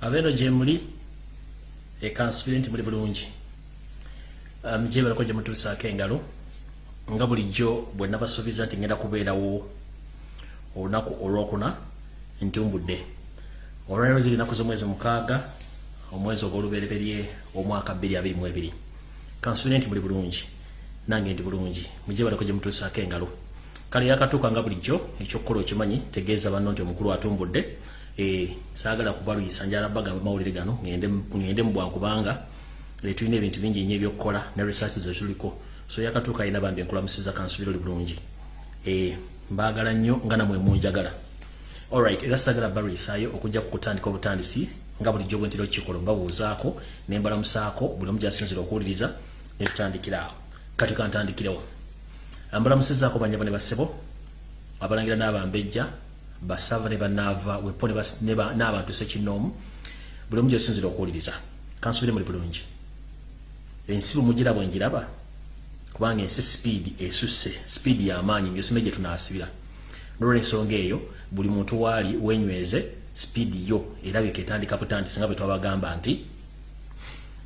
abeeno gye muli ekansubire nti muli bulungi. Um, gye balako gye mutuusaako engalo nga bulijjo bwe nabasuubiza nti ngenda kubeerawo olunaku olwokuna ntumbudde. Olwaliro ziri naku z'omwezi mukaaga omwezi ogw'olubereberye omwaka 2022 kansubire nti muli bulungi nange ndi bulungi mugye balako gye mutuusaako engalo. Kale yakatuuka nga bulijjo ekyokukola okimanyi tegeeza banno nti omukulu atumbudde eh sagala kubaluyisa njala baga mawulire gano ngende mu bwankubanga le tulina ebintu bingi nnyo ebyokukola ne research ze tuliko. So yakatuuka ina bambi nkula musiza kansubiro bulungi. Eh mbagala nnyo nga namwe munjagala. Alright era sagala baluyisaayo okujja kukutandika obutandisi nga bulijjo bwe ntiro kikola mbabuuzaako ne mbalamusaako buli omu gyasinzira okuwuliriza ne tutandikira. Awo kati kantandikirewo mbalamusizaako banyabo ne basebo abalangira n'abambejja basava ne banava wepo n'abantu sekinoomu buli omu gyosinzira okuwuliriza. Kansubire muli bulungi. Ensi bwemugiraba bwenjiraba kubanga ensi sipiidi esusse sipiidi y'amaanyi ngaesome gye tunaasibira. Nolwensonga eyo buli muntu waali wenyweze sipiidi yo erabika etandika butandisi nga bwe twabagamba nti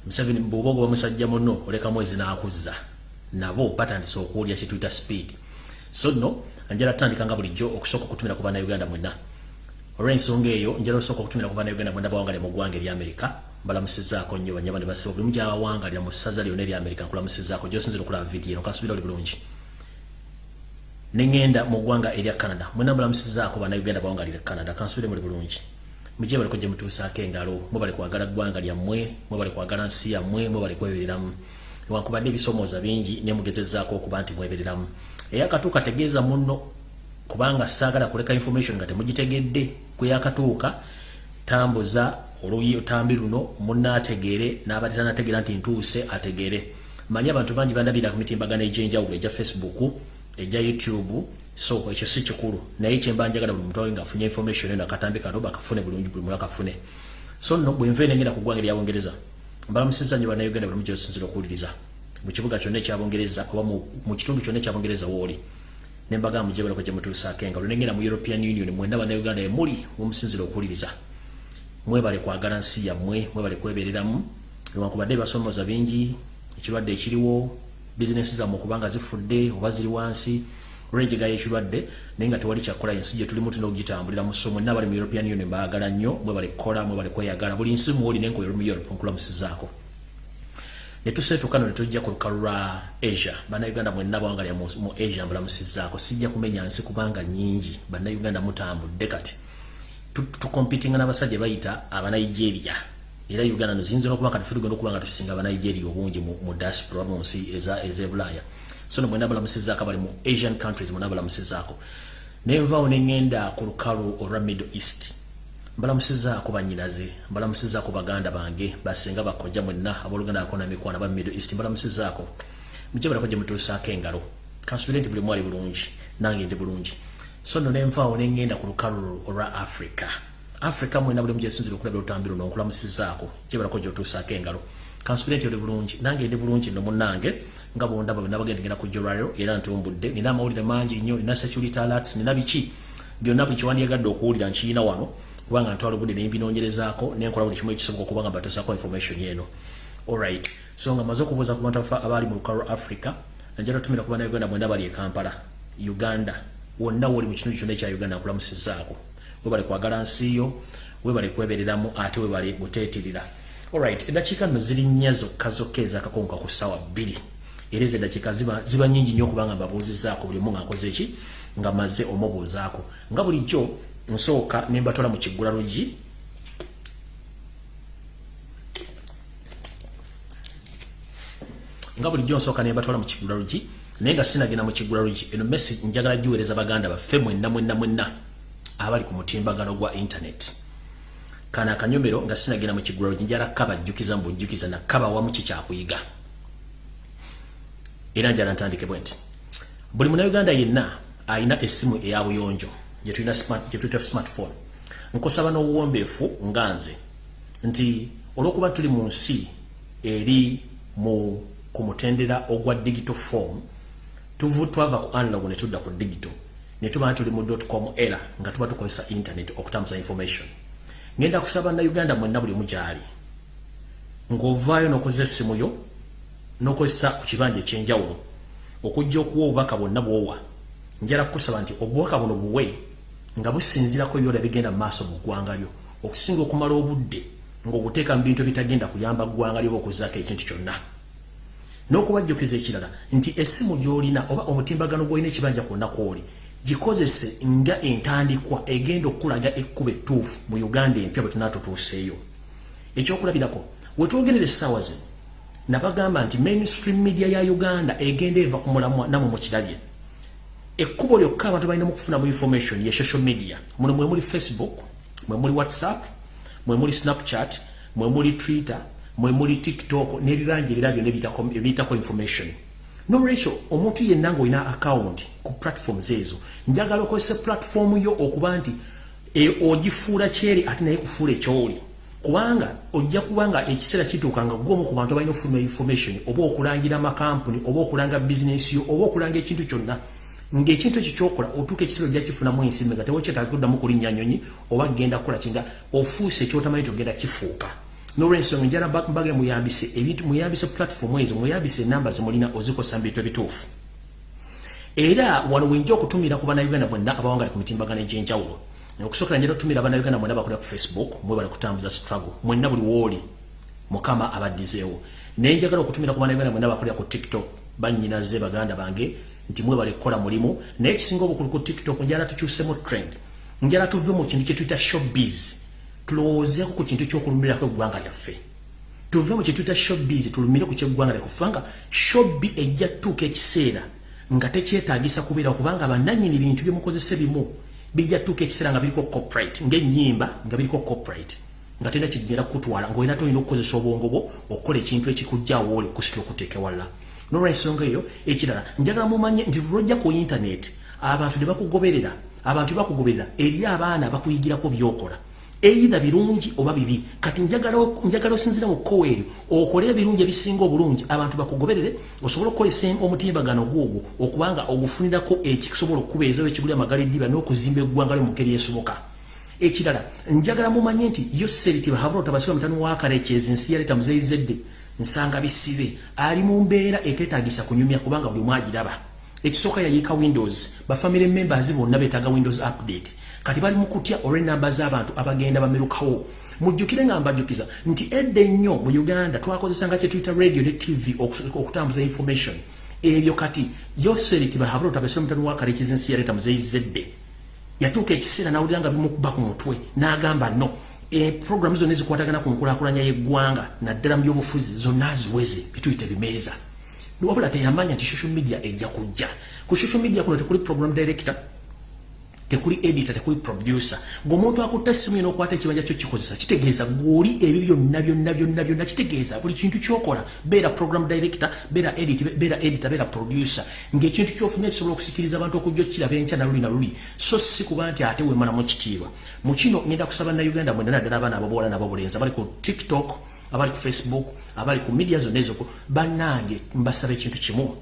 museveni bwoba ogoba musajja muno oleka mwezi n'akuzza. Nabo batandise okuwulya kyetuyita sipiidi so nno njala tandika nga bulijjo okusooka okutumira ku bannayuganda mwenna. Olw'ensonga eyo njala osooka okutumira ku bannayuganda mwenna bawangalira mu ggwanga ery'amerika mbalamusizaako nnyo banyaba ne basiba buli mugyabawangalira mu ssaza lyonna ery'amerika nkulamusizaako gyosinzira okulaba vidiyo nokasubira oli bulungi. Neŋŋenda mu ggwanga erya canada mwenna mbalamusizaako bannayuganda bawangalira canada kansubire muli bulungi. Mugye baliko gye mutuusaako engalo mwe bali kwagala ggwanga lyammwe mwe bali kwagala nsi yammwe mwe bali kwebereramu newankubadde ebisomooza bingi nemugezezaako okuba nti mwebereramu eyakatuuka tegeeza muno kubanga saagala kuleka information nga temugitegedde kweyakatuuka tambuza olutambi luno munaategeere n'abadde tanategeera nti ntuuse ategeere. Manyi abantu bangi bandabira ku mitimbagano egyenjawulo egya facebook egya youtube so ekyo si kikulu. Naye kyemba njagala buli muntu nga afunye information eno akatambi kano bakafune bulungi buli muntu akafune. So nno bwe nva enengenda ku ggwanga eryabungereza mbalamusiza nnyo bannayuganda buli mugyosinzira okuwuliriza mu kibuga kyonna ekyabungereza oba mu kitundu kyonna ekyabungereza wooli nembagamba mugye balako gye mutuusaako engalo nengenda mu european union mwenda bannayuganda emuli mumusinzira okuwuliriza. Mwebale kwagala nsi yammwe mwebale kwebereramu newankubadde ebasomooza bingi ekirwadde ekiriwo bizinesi zammwe okubanga zifudde oba ziri wansi olwenjegayo ekirwadde naye nga tewali kyakola ensi gye tulimu tulina okugitambulira mu so mwenna bali mu european union baagala nnyo mwebale kukola mwebale kweyagala. Buli nsi muwoli nenkoyo mu europe nkulamusizaako netuseetuka no netujja ku lukalu lwa asia. Bannayuganda mwenna bawangalya mu asia mbulamusizaako sijja kumenya nsi kubanga nyingi bannayuganda mutambudde kati. Tukompitinga n'abasajja bayita abanigeria. Era uganda noziyinza nokuba nga tufirugenda okuba nga tusinga abanigeria obungi mu diaspora mu nsi ezebulaaya so no mwena balamusizaako bali mu asian countries mwena balamusizaako nenvaawo neŋŋenda ku lukalu olwa middle east mbalamusizaako banyinaze mbalamusizaako baganda bange basinga bakojja mwenna abooluganda ako namikwana ba middle east mbalamusizaako mujje balako gye mutuusaako engalo? Kansubire nti buli mwali bulungi nange ndi bulungi. So no nenvaawo neŋŋenda ku lukalu olwa africa. Africa mwena buli mugyesinzira okulabira olutambi luno nkulamusizaako gye balako gyotuusaako engalo? Kansubire nti oli bulungi nange ndi bulungi nno munnange nga bondaba bwe nabagendegera ku jolwayo era ntumbudde. Nina amawulire mangi nnyo nina security alerts nina biki? Byonna buli kiwandiyagadde okuwulira nkiyina wano kubanga ntwala obudde nembinoonyerezaako nenkola buli kimu ekisoboka okubanga mbatuusaako information eno. Alright so nga maze okubuuza ku bantu abaali mu lukalu lwa africa najala tumira ku bannayuganda mwenda bali e kampala uganda. Wonna woli mu kitundu kyonna ekya uganda nkulamusizaako webale kwagala nsiyo webale kwebereramu ate webale buteetirira alright eddakiika nno ziri nnya zokka zokka ezakakonka ku ssaawa bbiri. Era ezo eddakiika ziba nyingi nnyo okubanga mbabuuzizaako buli omu nga nkoze eki nga maze omubuuzaako. Nga bulijjo nsooka nembatwala mu kiggula lugi nga bulijjo nsooka nembatwala mu kiggula lugi naye nga sinagenda mu kiggula lugi eno mesi njagala giweereza baganda baffe mwenna mwenna mwenna abali ku mutimbagano gwa internet. Kana akanyomero nga sinagenda mu kiggula lugi njala kabajjukiza mbujjukiza nakaba wamu kikyakuyiga era njala ntandike nti buli munauganda yenna alina essimu eya buyonjo gyetuyita smartphone. Nkusaba n'obuwombeefu nga nze nti olw'okuba tuli mu nsi eri mu ku mutendera ogwa digital form tuvu twava ku analog ne tudda ku digital. Ne tuba tuli mu com era nga tuba tukozesa internet okutambuza information. Ngenda kusaba na Uganda mwenna buli mujali ng'ovaayo n'okozesa essimu yo n'okozesa ku kibanja ekyenjawulo okujja okuwa obubaka bwonna bw'owa. Njala kukusaba nti obubaka buno buwe nga businzirako ebyola bigenda mu maaso mu ggwanga lyo okusinga okumala obudde ng'obuteeka mu bintu bitagenda kuyamba ggwanga lyoba okuzaako ekintu kyonna. N'okubajjukiza ekirala nti essimu gy'olina oba omutimbagano gw'olina ekibanja kwonna kw'oli gikozese nga entandikwa egenda okulaga ekkuba ettuufu mu uganda empya bwe tunaatutuuseeyo. Ekyokulabirako wetwogerera essaawa zino nabagamba nti mainstream media ya uganda egenda eva ku mulamwa namwe mukirabye ekkubo lyokka abantu balina mukufuna mu information ye social media. Muno mwe muli facebook mwe muli whatsapp mwe muli snapchat mwe muli twitter mwe muli tiktok n'ebibanja ebira byonna ebiyitako information. Nolwekyo omuntu yenna ngaolina account ku platforms ezo njagala okozesa platform yo okuba nti e, ogifuula kyeri ate naye kufuula ekyoli. Kubanga ojja kubanga ekiseera kituuka nga gwomu ku bantu abalina ofuluma information oba okulangira amakampuni oba okulanga bizinesi yo oba okulanga ekintu kyonna ng'ekintu ekyo kyokola otuuka ekiseera ojja kifunamu ensimbi nga tewekyetaaga kuddamu kulinnya nyonyi oba genda kukola kinga ofuuse ekyotamanyi togenda kifuuka. Nolwensonga njala mbage muyambise ebintu muyambise platform ezo muyambise enamba zemulina ozikosa mbintu ebituufu. Era wano wenja okutumira ku bannayuganda bonna abawangali ku mitimbagano egyenjawulo. Okusookera njala otumira bannayuganda bonna bakolera ku facebook mwe bali kutambuza struggle. Mwenna buli wooli mukama abaddizeewo. Naye njagala okutumira ku bannayuganda bonna bakolera ku tiktok bannyinaze baganda bange nti mwe bali kukola mulimu. Naye ekisinga obukulu ku tiktok njala tukyusemu trend. Njala tuve mu kintu kye tuyita showbiz. Tulowoozeeko ku kintu kyokulumirako eggwanga lyaffe. Tuve mu kituyita showbiz tulumire ku kyeggwanga lyaffe. Kubanga showbi ejja tutuuka ekiseera nga tekyetaagisa kubeera kubanga bannannyini bintu byemukozese bimu bijja tutuuka ekiseera nga biriko corporate ng'ennyimba nga biriko corporate. Nga tena kigenda kukutwala ng'olina tolina okukozesa obwongo bwo okukola ekintu ekikujjaawo oli okusitula okuteeka ewalala nolwensonga eyo ekirala njagala mumanye nti lwojja ku intaneti abantu ne bakugoberera abantu bakugoberera eri abaana bakuyigirako byokola. Eyida birungi oba bibi. Kati njagala osinzira mu kkowa eryo okole ebirungi ebisinga obulungi abantu bakugoberere osobola okukolesa omutimbagano gwogwo okubanga ogufunirako ekisobola okubeezawo ekiguli amagala eddiba n'okuzimba eggwanga lyo mu ngeri esoboka. Ekirala njagala mumanye nti yo seritiba habula otabasiba mutani wakale ekyezi nsi yaleeta muzeyizedde nsanga bisibe. Ali mu mbeera eteetaagisa kunyumya kubanga buli mwagiraba ekisooka yayiika windows. Bafamily members bonna beetaaga windows update. Kati bali mukutya olw'enamba z'abantu abagenda bamerukawo. Mujjukire nga mbajjukiza nti edda ennyo mu uganda twakozesanga kyetuyita radio ne tv okutambuza information. Ebyo kati yoseriti bahabula otabasira mutani wakale ekizinsi yaleeta muzeyizedde yatuuka ekiseera nawulira nga bimukuba ku mutwe n'agamba no eprogramu zonna ezikwatagana ku nkulakulanya y'eggwanga naddala mu byobufuzi zonna ziweze bituyite bimeeza. Wabula teyamanya nti social media ejja kujja. Ku social media kuno tekuli program director tekuli editor tekuli producer. Ng'omuntu akutte essimu eno okwata ekibanja kyo kikozesa kitegeeza gwoli ebyo byonna byonna byonna byonna kitegeeza buli kintu kyokola. Beera program director beera edit beera editor beera producer. Ng'ekintu kyofunye kisobola okusikiriza abantu okujja okiraba enkya na luli na luli so si kuba nti ate wemalamu kitiibwa. Mu kino ngenda kusaba nauganda mwendana ddala abaana ababuwala n'ababulenzi abali ku tiktok abali ku facebook abali ku media zonna ezoko bannange mbasaba ekintu kimu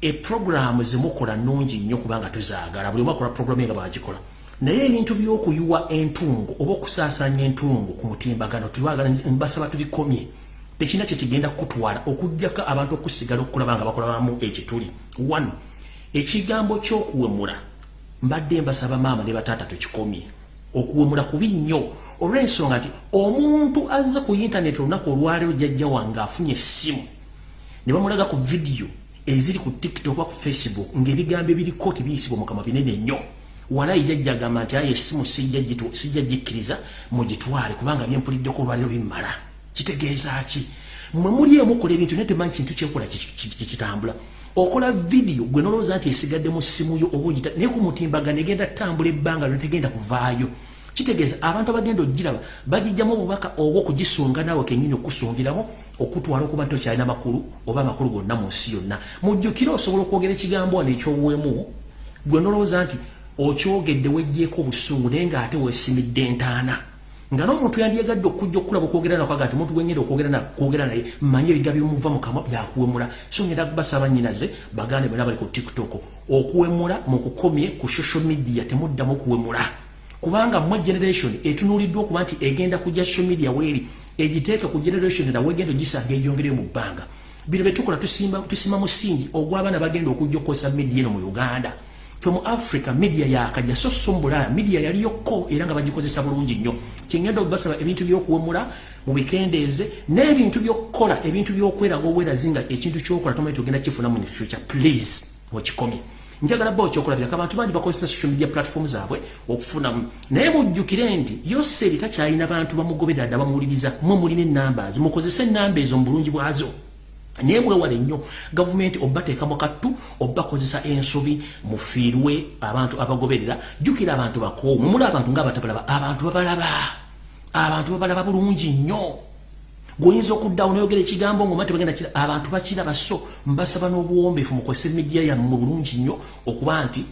eprogramu zemukola nungi nnyo kubanga tuzaagala. Buli omu akola programu nga bagikola naye ebintu by'okuyuwa entungo oba okusaasanya entungo ku mutimbagano tulwagala mbasaba tubikomye. Tekina kyekigenda kukutwala okugjako abantu okusigala okulaba nga bakolabamu ekituli. One ekigambo ky'okuwemula. Mbadde mbasaba maama ne bataata tukikomye. Okuwemula kubi nnyo. Olw'ensonga nti omuntu azze ku intaneti olunaku olwaleero jjajja wange afunye essimu. Ne bamulaga ku vidiyo eziri ku tiktok oba ku facebook ng'ebigambo ebiriko tebiyisibwa mukama binene nnyo walayi jajja agamba nti aye essimu sijja gikkiriza mugitwale kubanga byempuliddeko olwaliro bimmala. Kitegeeza ki? Mwe muli emukola ebintu naye temanyi kintu kyekola kikitambula. Okola vidiyo gwe nolowooza nti esigadde mu ssimu yo oba ogita naye ku mutimbagano egenda tambula ebbanga lyo tegenda kuvaayo kitegeeza abantu abagenda ogiraba bagijjamu obubaka oba okugisunga naawe kenyini okusungiramu okutwala okuba nti okyalina makulu oba amakulu gonna mu nsi yonna. Mujjukire osobola okwogera ekigambo wano ekyobuwemu gwe nolowooza nti okyogedde wejjeeko obusungu naye ngaate weesimidde entaana. Nga n'omuntu yandyegadde okujja okulaba okwogera nakwaga nti omuntu gwenyenda okwogera naye manye ebiga bimuva mukama byakuwemula. So ngenda kubasaba nyinaze bagande bena bali ku tiktok okuwemula mukukomye ku social media temuddamu okuwemula kubanga mwe generation etunuliddwa okuba nti egenda kujja social media weeri egiteeka ku generation era wegenda ogisanga ejongere mu bbanga. Bino betukola tusimba tusima musingi ogw'abaana bagenda okujja okukozesa media eno mu uganda. Fe mu africa media yakajja so so mbulaya media yaliyokko era nga bagikozesa bulungi nnyo. Kyengenda okubasaba ebintu by'okuwemula mu bikendeeze n'ebintu by'okukola ebintu by'okweraga obwerazi nga ekintu ky'okola tomanyi togenda kifunamu in future. Please wekikomye njagala bo kyokulabirako abantu bangi bakozesa social media platform zaabwe okufunamu. Naye mujjukire nti yoseri takyalina bantu bamugoberera dda bamuwuliriza mwe mulina enamba zimukozese enamba ezo mu bulungi bwazo. Naye mwewale nnyo gavumenti obateekamu kattu obakozesa ensobi mufiirwe abantu abagoberera. Jjukira abantu bakoomu muli abantu ngaabatabalaba abantu babalaba abantu babalaba bulungi nnyo goyinza okuddawo noyogera ekigambo ngoma tebagenda kira abantu bakira baso mbasaba n'obuwombeefu mukozesa emidiya yammwe bulungi nnyo okuba nti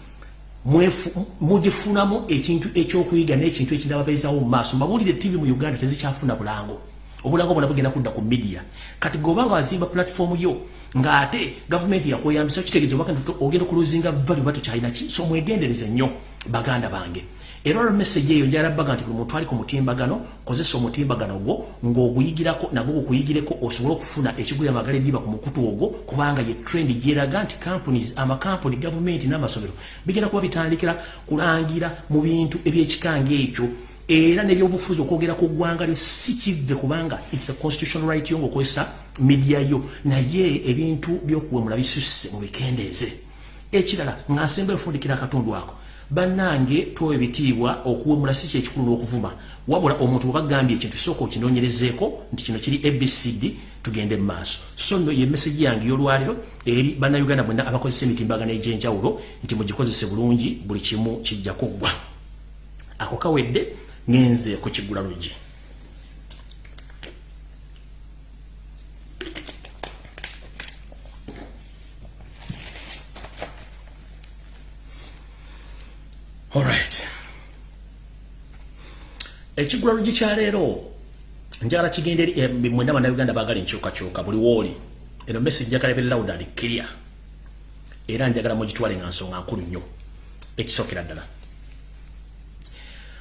mugifunamu ekintu ekyokuyiga n'ekintu ekirala babeezawo mu maaso. Mbabuulire tv mu uganda tezikyafuna bulango. Obulango bwona bugenda kudda ku midiya kati gobanga wazimba platform yo ng'ate gavumenti yakweyambisa kitegeeza ogenda okuluzinga valu batokyalina ki? So mwegendereze nnyo baganda bange era olwo message eyo njala baga nti buli muntu ali ku mutimbagano kozesa omutimbagano gwo ng'oguyigirako nagwo gukuyigireko osobole okufuna ekigulya amagala ebiba ku mukutu ogwo kubanga ye trend gyeraga nti companies amakampuni gavumenti n'amasomero bigenda kuba bitandikira kulangira mu bintu ebyekikanga ekyo. Era nebyobufuzi okwogera ku ggwanga lyo si kive kubanga its a constitutional right yo ng'okozesa media yo. Naye ebintu by'okuwemula bisusse mu bikendeeze ekirala ng'asemba efundikira akatundu ako bannange tuwa ebitiibwa okuwemula si kyekikulu n'okuvuma wabula omuntu webagambye ekintu sooka okinoonyerezeeko nti kino kiri abcd tugende mu maaso. So nno ye mesagi yange y'olwaliro eri bannayuganda bwenna abakozesa emitimbagano egy'enjawulo nti mugikozese bulungi buli kimu kijja kuggwa ako kawedde ngenze ku kigula lugi Alright. Ekigula lugi kyaleero njala kigenda eri eh, mwenda bannayuganda baagala enkyukakyuka buli wooli. Eno message njagala ebe loud and clear. Era njagala mugitwale nga nsonga nkulu nnyo. Ekisookera ddala.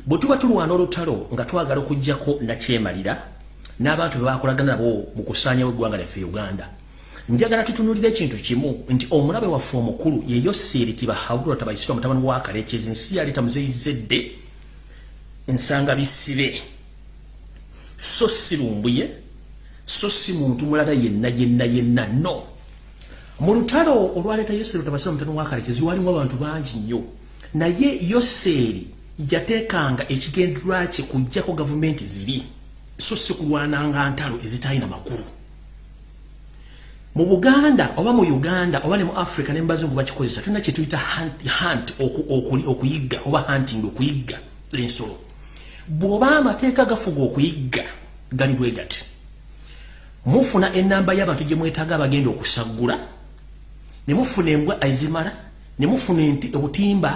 Bwe tuba tulwana olutalo nga twagala okugjako nakyemalira n'abantu be bakolagana nabo mu kusaanyawo eggwanga lyaffe uganda njagala tutunulira ekintu kimu nti omulabe waffe omukulu yeyo seeriti bahabulwa tabaisirwa mutabani wa kalekezi nsi yali tamuzeyizedde nsanga bisibe. So si lumbuye so si muntu mulala yenna yenna yenna no. Mu lutalo olwaleeta yoseeri tabasirwa mutabani wa kalekezi walimu abantu bangi nnyo. Naye yoseeri yateekanga ekigenderwa kye kujjako gavumenti ziri. So si kulwananga ntalo ezitalina makulu. Mu buganda oba mu uganda oba ne mu africa ne mubazungu bakikozesa tulina kyetuyita hunt okuyigga oba hunting okuyigga ensolo bw'oba amateeka gafuga okuyigga gali bwe gati mufuna enamba y'abantu gye mwetaaga abagenda okusaggula ne mufuna embwa ezimala ne mufuna obutimba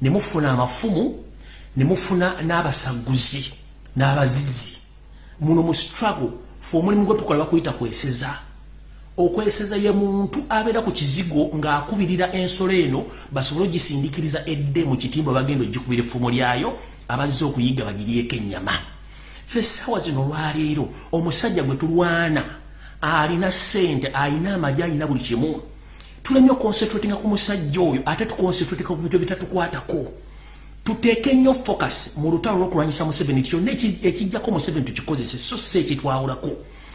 ne mufuna amafumu ne mufuna n'abasagguzi n'abazizi muno mu struggle fe omulimu gwe tukola bakuyita kweseza. Okweseza ye muntu abeera ku kizigo ng'akubirira ensolo eno basobole ogisindikiriza edde mu kitimbo bagenda ogikubira effumu lyayo abazze okuyiga bagirieko ennyama. Fe essaawa zino olwaleero omusajja gwe tulwana alina ssente alina amagye alina buli kimu. Tulemye okonsentratinga ku musajja oyo ate tukonsentratinga ku bintu ebitatukwatako. Tuteeke nnyo focus mu lutalo lw'okulwanyisa museveni kyonna ekijjako museveni tukikozese so si ekitwawulako.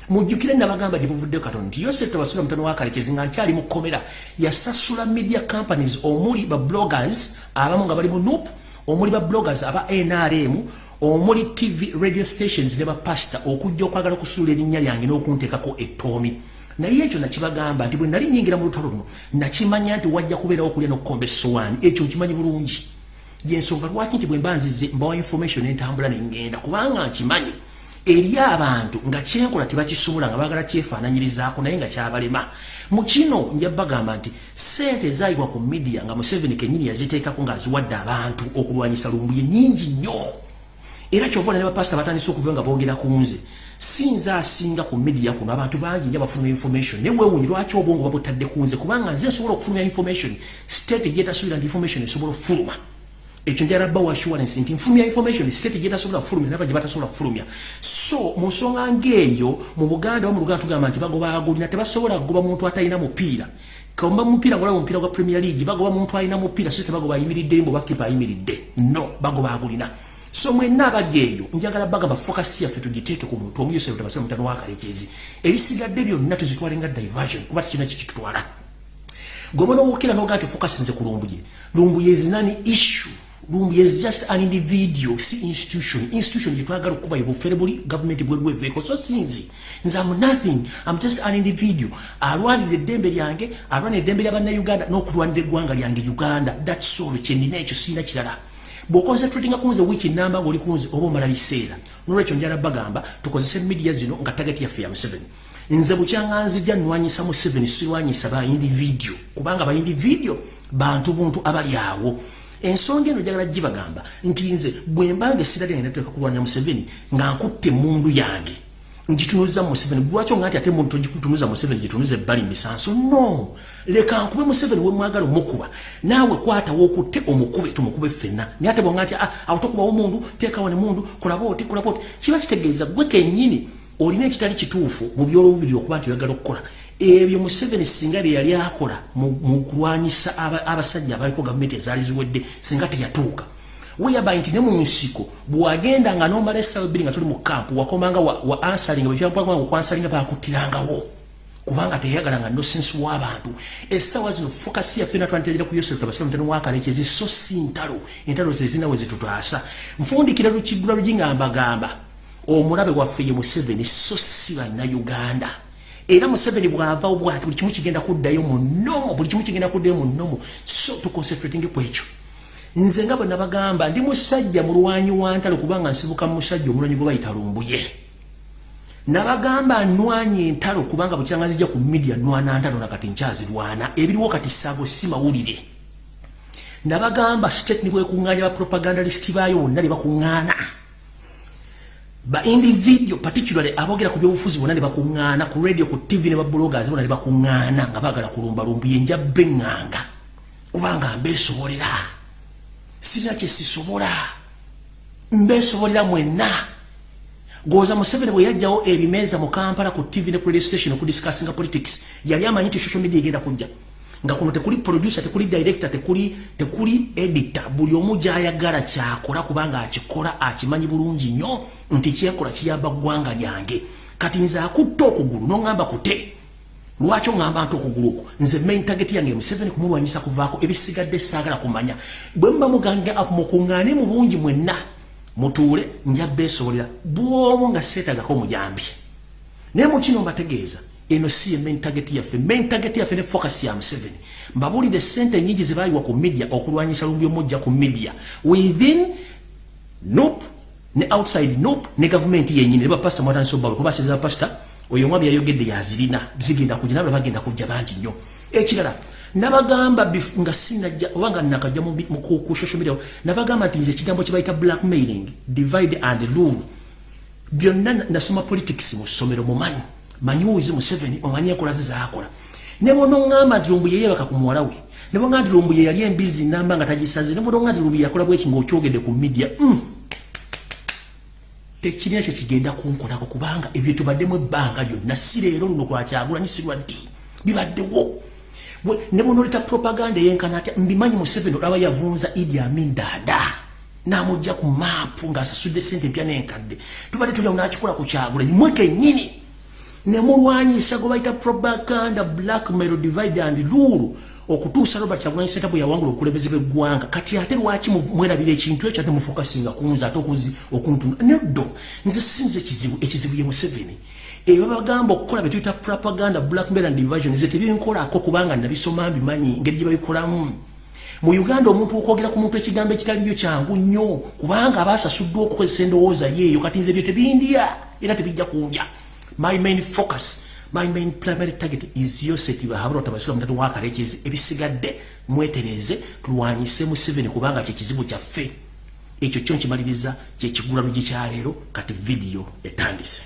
Mujjukire nabagamba gye buvuddeyo katonda nti yosef tabasula mutano wa kalekezi nga nkyali mu kkomera yasasula media companies omuli ba bloggers abamu nga bali mu nup omuli ba bloggers aba nrm omuli tv radio stations ne bapasta okujja okwagala okusuula erinnya lyange n'okunteekako ettoomi. Naye ekyo nakibagamba nti bwe nali nyingira mu lutalo luno nakimanya nti wajja kubeerawo okulya n'okukomba essowaani. Ekyo nkimanyi bulungi. Yensonga lwaki nti bwe mba nzize mbawa information entambula nengenda kubanga nkimanyi eri abantu nga kyenkola tebakisumula nga bagala kyefaananyirizaako naye nga kyabalema. Mu kino nja bagamba nti sente ezayibwa ku midiya nga museveni kenyini yaziteekako ngaaziwadde abantu okulwanyisa lumbuye nyingi nnyo. Era kyova ne bapasita batandise okuva nga boogera ku nze sinze asinga ku midiya kuno abantu bangi nja bafuluma information. Naye weewunyi lwaki obwongo babutadde ku nze? Kubanga nze nsobola okufulumya information state gyetasuubira nti information esobola okufuluma. Ekyo njala bawa assurance nti nfulumya information state gyetasobola kufulumya naba gye batasobola kufulumya so mu nsonga ng'eyo mu buganda wamu luganda tugamba nti bagoba agulina tebasobola kugoba muntu atalina mupiira. Kaomba mupiira ngolaba mupiira gwa premier league bagoba muntu alina mupiira so tebagoba ayimiridde mbu bakipa ayimiridde. No bagoba agulina. So mwenna abali eyo njagala bagamba fokasi yaffe tugiteeke ku muntu omu yosero tabasira mutano wakalekezi ebisigadde byonna tuzitwale nga diversion kuba tikina kikitutwala gobona owokera nogaa ti fokasi nze ku lumbuye lumbuye zinani issue Lumbi is just an individual, si institution. Institution, you twagala kuba yibu federally government bwe veko. So sinzi. Nza I'm nothing. I'm just an individual. Arwani the dembe lyange, arwani the dembe lyabana Uganda, no kurwani the gwanga lyange Uganda. That's all. Chendi necho sina chilala. Bo concentrating kunze wiki namba wali kunze obo mara bisera. Nurecho njara bagamba, tukozese media zino nga target ya FM 7. Nze buchanga nzija nwanyisa mu 7 siwanyisa ba individual. Kubanga ba individual bantu buntu abali awo. Ensonga eno njagala gibagamba nti nze bwe mbanga essira lyange nateeka kulwanya museveni nga nkutte emundu yange ngitunuza museveni. Lwaki nga nti ate muntu gikutunuza museveni gitunuza ebbali misanso? No! Leka nkube museveni wemwagala omukuba. Naawe kwatawo okutte omukube tumukube ffenna naye ate bwanga nti ah, awo tokubawo mundu teekawo ne mundu kolaba oti kolaba oti. Kiba kitegeeza gwe kennyini olina ekitali kituufu mu byolobubiri okuba nti oyagala okukola ebyo Museveni singa bye yali akola mu kulwanyisa abasajja abaliko gavumenti ezaali ziwedde singa teyatuuka. Weyaba nti ne mu nsiko bwagenda nga nomala essaawa ebbiri nga tuli mu kampu wakomanga wa ansalinga bwekyakwanga okwansalinga bakuttirangawo kubanga teyagala nga nosensi w'abantu essaawa zino fokasi yaffe natwanterera ku yosef tabasira mutano wakalekezi so si ntalo. Entalo tezinawe zitutaasa. Nfundikira lukiggula lugi nga mbagamba omulabe waffe ye museveni so si bannayuganda era museveni bwava bwati buli kimu kigenda kuddayo mu nomo buli kimu kigenda kuddayo mu nomo so tuconcentrating ku ekyo. Nze nga bwe nabagamba ndi musajja mulwanyi wa ntalo kubanga nsibuka musajja omulwanyi gwe bayita lumbuye nabagamba nwanye entalo kubanga bukyanga zijja ku media nwana ntalo nakati nkyazirwana ebiriwo kati saago si mawulire. Nabagamba state nibwekuŋŋaanya bapropagandalist baayo bonna ne bakuŋŋaana ba individual particularly abogera ku byobufuzi bonna ne bakuŋŋaana ku radio ku tv ne babloggers bonna ne bakuŋŋaana nga baagala kulumbalumbu ye njabba eŋŋanga. Kubanga mbeesobolera. Sirina kye sisobola. Mbeesobolera mwenna. Goza museveni bwe yajjawo ebimeeza mu kampala ku tv ne ku radio station okudiscussinga politics yali amanyi nti social media egenda kujja nga kuno tekuli producer tekuli director tekuli tekuli editor. Buli omu gyayagala kyakola kubanga akikola akimanyi bulungi nnyo nti kyekola kiyamba ggwanga lyange. Kati nze akutta okugulu noŋŋamba kute lwaki oŋŋamba nti okugulu okwo? Nze main target yange museveni kumulwanyisa kuvaako ebisigadde saagala kumanya. Bwe muba mugange mukuŋŋaane mu bungi mwenna mutuule njabba esobolera. Bwomu nga seetagako omujambi naye mukino mbategeeza eno si ye main target yaffe main target yaffe ne focus ya Museveni. Mbabulidde sente nyingi zibayiwa ku media okulwanyisa lumbi omujja ku media. Within nope. Ne outside nope. Ne government yenyini ne bapasta mwatandisa obbawe kuba asiza pasta oyo omwami yayogedde yazirina zigenda kujja nabo bagenda kujja bangi nnyo. Ekirala nabagamba nga sinajja oba nga nakajja ku social media nabagamba nti nze ekigambo kye bayita blackmailing divide and rule. Byonna nasoma politics mu ssomero mumanyi manyi museveni omanyi enkola ze zaakola. Ne bonoŋŋamba nti lumbu yeyebaka ku muwala we ne boŋga nti lumbu ye yali embizi namba nga tagisaze ne bonoŋga nti lumbu yakola bweki ng'okyogedde ku media mm. tekirina kye kigenda kunkolako kubanga ebyo tubaddemu ebbanga lyonna. Si leero luno kwakyagulanyi sirwaddi bibaddewo ne bonooleta propaganda eyenkana atya? Mbimanyi museveni olaba yavunza idi amin daada n'amugja ku maapu ng'asasudde sente empya n'enkadde. Tubadde tulyawo n'akikola ku kyagulanyi mwekennyini nemulwanyisa gwe bayita propaganda blackmail divide and rule okutuusa robert kyagulanyi senta bwe yawangula okulebeze bweggwanga kati ate lwaki mwerabira ekintu ekyo ate mufokasinga kunze ate okuntuna neddo nze sinze ekizibu ekizibu ye museveni. Ebyo bagamba okukola bye tuyita propaganda blackmail and division nze tebinkolako kubanga nabisoma mbimanyi engeri gye babikolamu. Mu uganda omuntu okwogera ku muntu ekigambo ekitaliyo kyangu nnyo kubanga abaasasuddwa okukozesa endowooza yeeyo kati nze ebyo tebindya era tebijja kundya my main focus my main primary target is yoseti bahabura otabasula mutatu wakalekezi ebisigadde mwetereze tulwanyise mu seven kubanga kyekizibu kyaffe. Ekyo kyo nkimaliriza kyekigula lugi kyaleero kati vidiyo etandise.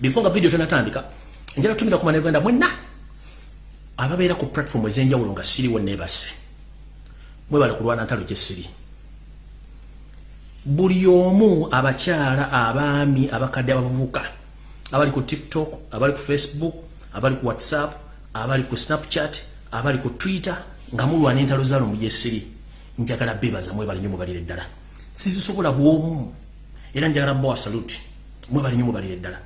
Before nga vidiyo tenatandika njala tumira ku maneganda mwenna ababeera ku platform ez'enjawulo nga siriwo neebase mwebale kulwana ntalo gyesiri buli omu abakyala abaami abakadde abavubuka abali ku tiktok abali ku facebook abali ku whatsapp abali ku snapchat abali ku twitter nga mulwana entalo zaalo mu gyesiri njagala bebaza mwebale nyo mubalire ddala sizisobola bwomu era njagala bwa salute mwebale nyo mubalire ddala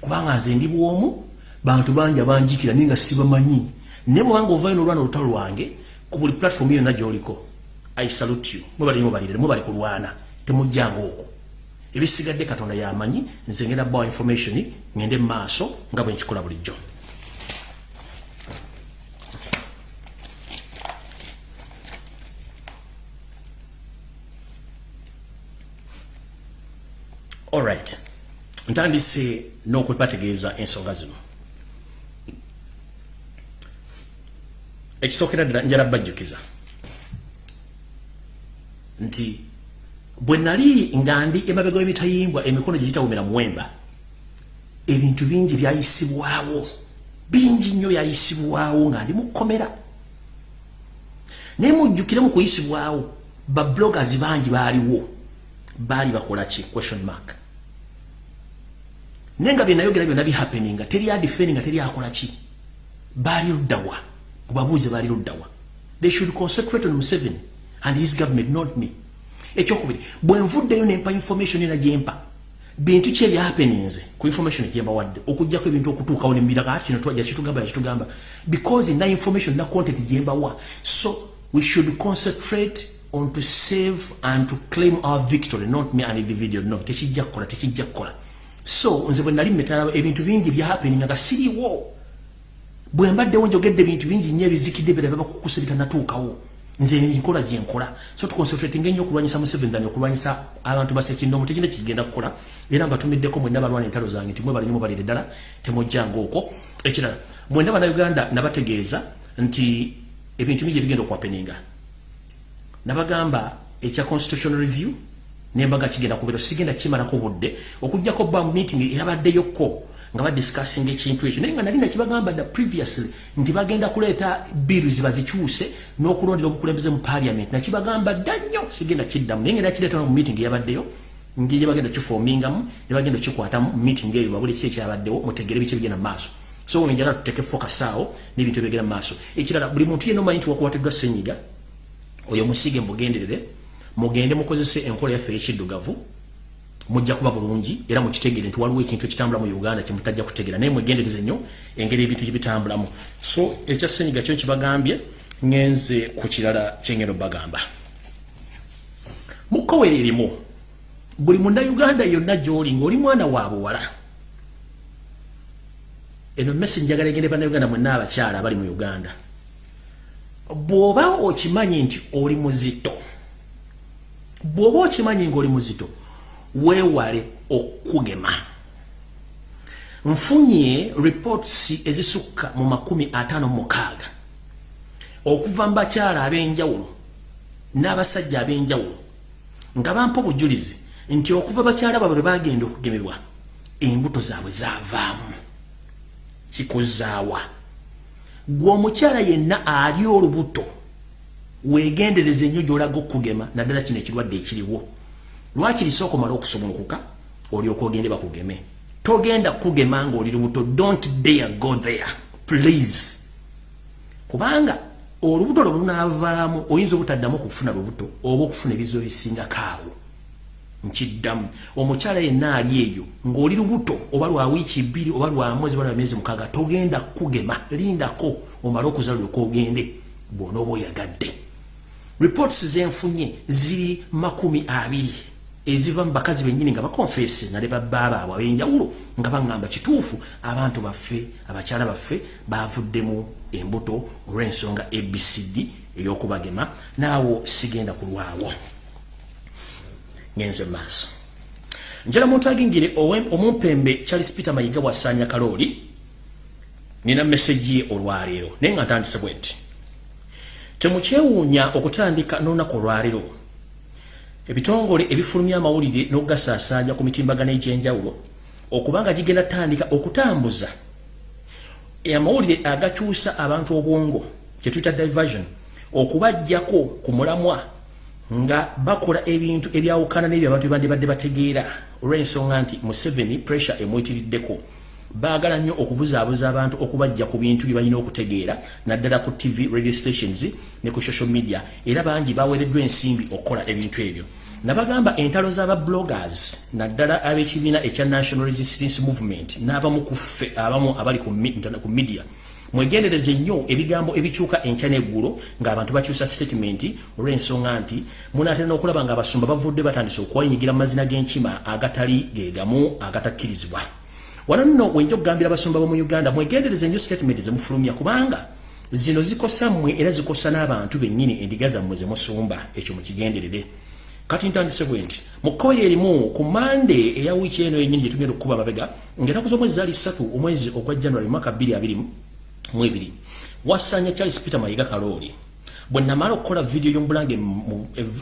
kubanga nze ndi bwomu bantu bangi abanjikira ninga sibamanyi. Ne bwanga ovayo n'olwana olutalo lwange ku buli platform yonna gy'oliko i salute you. Mwebale nyo mubalire mwebale kulwana temujjanga okwo. Ebisigadde katonda yamanyi nze ngenda bawa information ngende maaso nga bwe nkikola bulijjo. Alright ntandise n'okwebategeeza ensonga zino. Ekisookera ddala njala bajjukiza. Nti bwe nali nga ndi emabega w'emitayimbwa emikono gye gitawumira muwemba ebintu bingi byayisibwawo bingi nnyo byayisibwawo nga ndi mukomera naye mujjukire mu kuyisibwawo babloggers bangi baaliwo baali bakola ki? Question mark. Naye nga byenayogera byonna bihappeninga teri adifeni nga teri akola ki? Baali luddawa kubabuuze baali luddawa they should concentrate on museveni and his government not me ekyokubiri bwenvuddeyo nempa information era gyempa bintu ki ebyahappeninze ku information gyembawadde okugjako ebintu okutuukawo nembiraga ati kino twajja kitugamba yakitugamba because na information na content gyembawa so we should concentrate on to save and to claim our victory not me an individual no. Tekijja kukola tekijja kukola. So nze bwe nali metala ebintu bingi byahappeninga nga siriwo bwe mbaddewo njogedde ebintu bingi nnyo ebizikidde birababa kukusirika natuukawo nze nkola gyenkola so tuconcentrating ennyo okulwanyisa museveni dani okulwanyisa abantu basekindomu tekina kigenda kukola. Era mbatumiddeko mwenna balwana entalo zange nti mwebalinyo mubalire ddala temujjanga okwo. Ekirala mwenna bannayuganda nabategeeza nti ebintu bingi ebigenda okwapeninga nabagamba ekya constitutional review nembaga kigenda kubeera sigenda kimalako budde okugjako ba meeting eyabaddeyoko nga badiscussing ekintu ekyo naye nga nali nakibagamba dda previously nti bagenda kuleeta bills bazikyuse n'okulondera obukulembeze mu parliament. Nakibagamba dda nnyo sigenda kiddamu. Naye nga nakireeta mu meeting eyabaddeyo ngeri bagenda kifoomingamu ne bagenda kikwatamu meeting eyo babuli ki ekyabaddewo mutegere biki ebigenda mu maaso. So njagala tuteke focus awo n'ebintu ebigenda mu maaso. Ekirala buli muntu yenna omanyi nti wakwatiddwa senyiga oyo musiige mugenderere mugende mukozese enkola yaffe ey'ekiddugavu mujja kuba bulungi era mukitegere nti waliwo ekintu ekitambula mu uganda kyemutajja kutegera naye mwegendereze nnyo engeri ebintu gyebitambulamu so ekyasenyiga kyo kibagambye ngenze ku kirala kyengendo bagamba mukowere erimu buli munnauganda yonna gyoli ngaoli mwana wa buwala eno mesi njagala egende bannauganda mwenna abakyala abali mu uganda. Bw'oba okimanyi nti oli muzito bw'oba okimanyi ngaoli muzito weewale okugema nfunye reports ezisukka mu makumi ataano mukaaga. Okuva mu bakyala ab'enjawulo n'abasajja ab'enjawulo nga bampa obujulizi nti okuva bakyala baabwe bwe bagenda okugemebwa embuto zaabwe zaavaamu. Kikuzaawa gwe omukyala yenna ali olubuto weegendereza ennyo gy'olaga okugema naddala kino ekirwadde ekiriwo lwaki lisooka omala okusumulukuka olyoka ogende bakugeme? Togenda kugema nga oli lubuto don't dare go there please. Kubanga olubuto lwe lunaavaamu oyinza obutaddamu okufuna lubuto oba okufuna ebizo ebisingakaawo nkiddamu. Omukyala yenna ali eyo ng'oli lubuto oba lwa wiiki bbiri oba lwa mwezi oba lwa myezi mukaaga togenda kugema lindako omale okuza lyoka ogende bw'onooba oyagadde. Reports zenfunye ziri makumi abiri eziva mu bakazi bennyini nga bakonfesi nale babaabaabwe ab'enjawulo nga baŋŋamba kituufu abantu baffe abakyala baffe bavuddemu embuto olw'ensonga abcd ey'okubagema. Naawo sigenda kulwawo. Ngenze maaso. Njala muntu agingire omumpembe charles peter mayiga bwasaanya kalooli nina meseji ye olwaleero naye nga ntandise bwe nti temukyewuunya okutandika n'olunaku olwaleero ebitongole ebifulumya amawulire n'okugasaasaanya ku mitimbagano egy'enjawulo okubanga gigenda tandika okutambuza amawulire agakyusa abantu obwongo kyetuyita diversion okubajjako ku mulamwa nga bakola ebintu ebyawukana n'ebyo abantu bandibadde bategeera. Olw'ensonga nti museveni pressure emwitiriddeko baagala nnyo okubuzaabuza abantu okubajja ku bintu bye balina okutegeera naddala ku tv radio stations ne ku social media era bangi baweereddwa ensimbi okukola ebintu ebyo. Nabagamba entalo z'ababloggers naddala ab'ekibiina ekya national resistance movement n'abamu ku ffe abamu abali ku media. Mwegendereze nnyo ebigambo ebikyuka enkya n'eggulo ng'abantu bakyusa statement olw'ensonga nti munaatera n'okulaba ng'abasumba bavudde batandise okwayinyigira mu mazina g'enkima agatali geegamu agatakkirizibwa wano nno wenja okugambira abasumba bomu uganda mwegendereze nnyo statement zemufulumya kubanga zino zikosa mmwe era zikosa n'abantu bennyini endiga zammwe zemusumba ekyo mukigenderere. Kati ntandise bwe nti mu kkoye erimu ku mande eya wiiki eno yennyini gyetugenda okukuba amabega ng'enaku z'omwezi zaali ssatu omwezi ogwa january mwaka bbiri abiri mwebiri wasanya charles peter mayiga kalooli bwe namala okukola vidiyo y'omubulange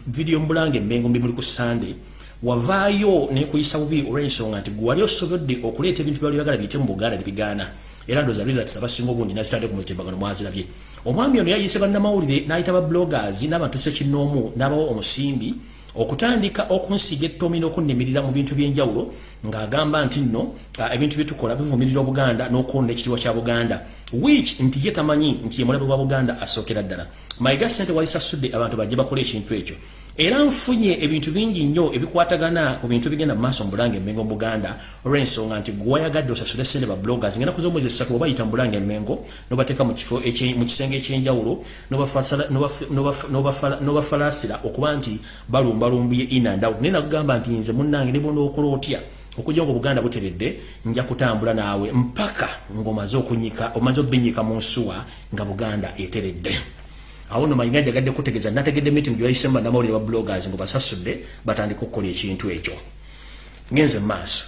vidiyo y'omubulange emmengo mbi muli ku sande wavaayo nekuyisa bubi olw'ensonga nti gwe wali osobodde okuleeta ebintu byali oyagala biyite mu buganda nebigaana era ndooza results abasinga obungi nazitadde ku mutimbagano mwazirabye. Omwami ono yayise bannamawulire n'ayita ba bloggers n'abantu sekinnoomu n'abawo omusimbi okutandika okunsiga ettomi n'okunnemirira mu bintu by'enjawulo ng'agamba nti nno ebintu byetukola bivumirira obuganda n'okwonna ekitiibwa kya buganda. Which nti ye tamanyi nti ye mulabe wa buganda asookera ddala. Mayiga sente walisasudde abantu bajje bakola ekintu ekyo era nfunye ebintu bingi nnyo ebikwatagana ku bintu bigenda mu maaso mu bulange emmengo mu buganda. Olw'ensonga nti gwewayagadde osasule sente ba bloggers ngenda kuza omwezi esatu obayita mu bulange emmengo nobateeka mu kisenge ekyenjawulo nobafalaasira okuba nti balumbalumbye inandaw naye nakugamba nti nze munnange ne bona okola otya? Okujja nga obuganda buteredde nja kutambula naawe mpaka ng'omaze okunyika omaze obinyika mu nsuwa nga buganda eteredde awo no mayinga jagadde kutegeeza nategedde meeting gyebayise bannamawulire ba bloggers ngo basasudde batandika okukola ekintu ekyo. Ngenze maaso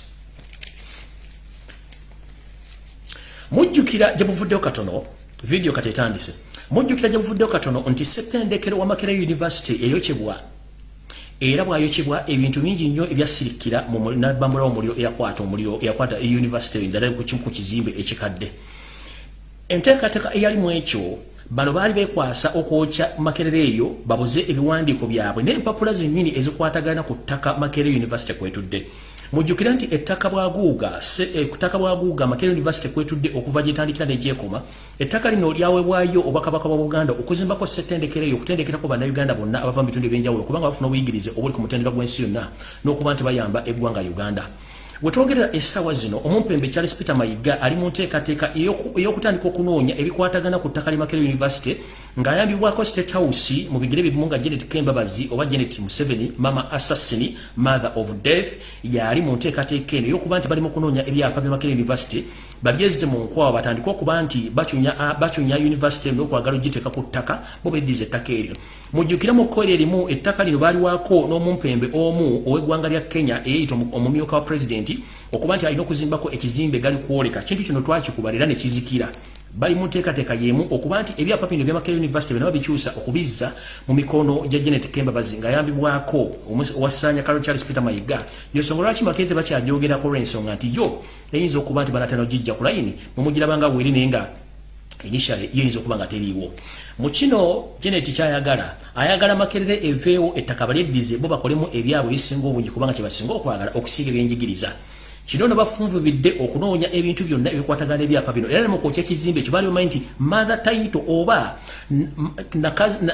mujjukira gye buvuddeyo katono video kati etandise. Mujjukira gye buvuddeyo katono nti settendekero wa makerere university eyokyebwa. Era bwayokebwa ebintu bingi nnyo ebyasirikira nabambulawo omuliro eyakwata omuliro eyakwata euniversity ddala ku kizimbe ekikadde. Enteekateeka eyali mu ekyo bano baali bekwasa okwokya makerere eyo babuze ebiwandiiko byabwe n'empapula zennyini ezikwatagana ku ttaka makerere university kwetudde. Mujjukira nti ettaka bwaguuga ettaka bwaguuga makerere university kwetudde okuva gyetandikira negyekoma ettaka lino lyawebwayo obwakabaka bwa buganda okuzimbako settendekero eyo okutendekerako bannayuganda bonna abava mu bitundu ebyenjawulo kubanga bafuna obuyigirize obuli ku mutendera gw'ensi yonna n'okuba nti bayamba eggwanga uganda wetwogerera essaawa zino omumpembe charles peter mayiga ali mu nteekateeka ey'okutandika okunoonya ebikwatagana ku ttaka limakere university ng'ayambibwako state house mu bigere bimu nga janet kembabazi oba janet museveni mama assassin mother of death yali mu nteekateeka eno ey'okuba nti bali mu kunoonya ebyapa byamakere university. Babyezze mu nkwawa batandike okuba nti bacunya university n'okwagala ogiteeka ku ttaka bo beddiza ettaka eryo. Mujjukire mu kkoera erimu ettaka lino baaliwaako n'omumpembe omu ow'eggwanga lya kenya eyeyita omumyuka wa pulezidenti okuba nti alina okuzimbako ekizimbe gali kwoleka. Kintu kino twakikuba era ne kizikira bali mu nteekateeka y'emu okuba nti ebyapa bino byamakere university bena babikyusa okubizza mu mikono gya janet kembabazi ng'ayambibwako owasanya kalo charles peter mayiga. Yosonga lwaki makere tebakyajogerako olw'ensonga nti yo eyinza okuba nti banatera ogijja ku layini mumugirabanga bweri naye nga initially yinza okuba nga teriiwo. Mu kino janet kyayagala ayagala makerere eveewo ettaka balyeddize bo bakolemu ebyabwe ebisinga obungi kubanga kyebasinga okwagala okusiiga ebyenjigiriza kino no bafunvubidde okunoonya ebintu byonna ebikwatagana ebyapa bino. Era nemukwokya ekizimbe ekyo baali bamanyi nti mother title oba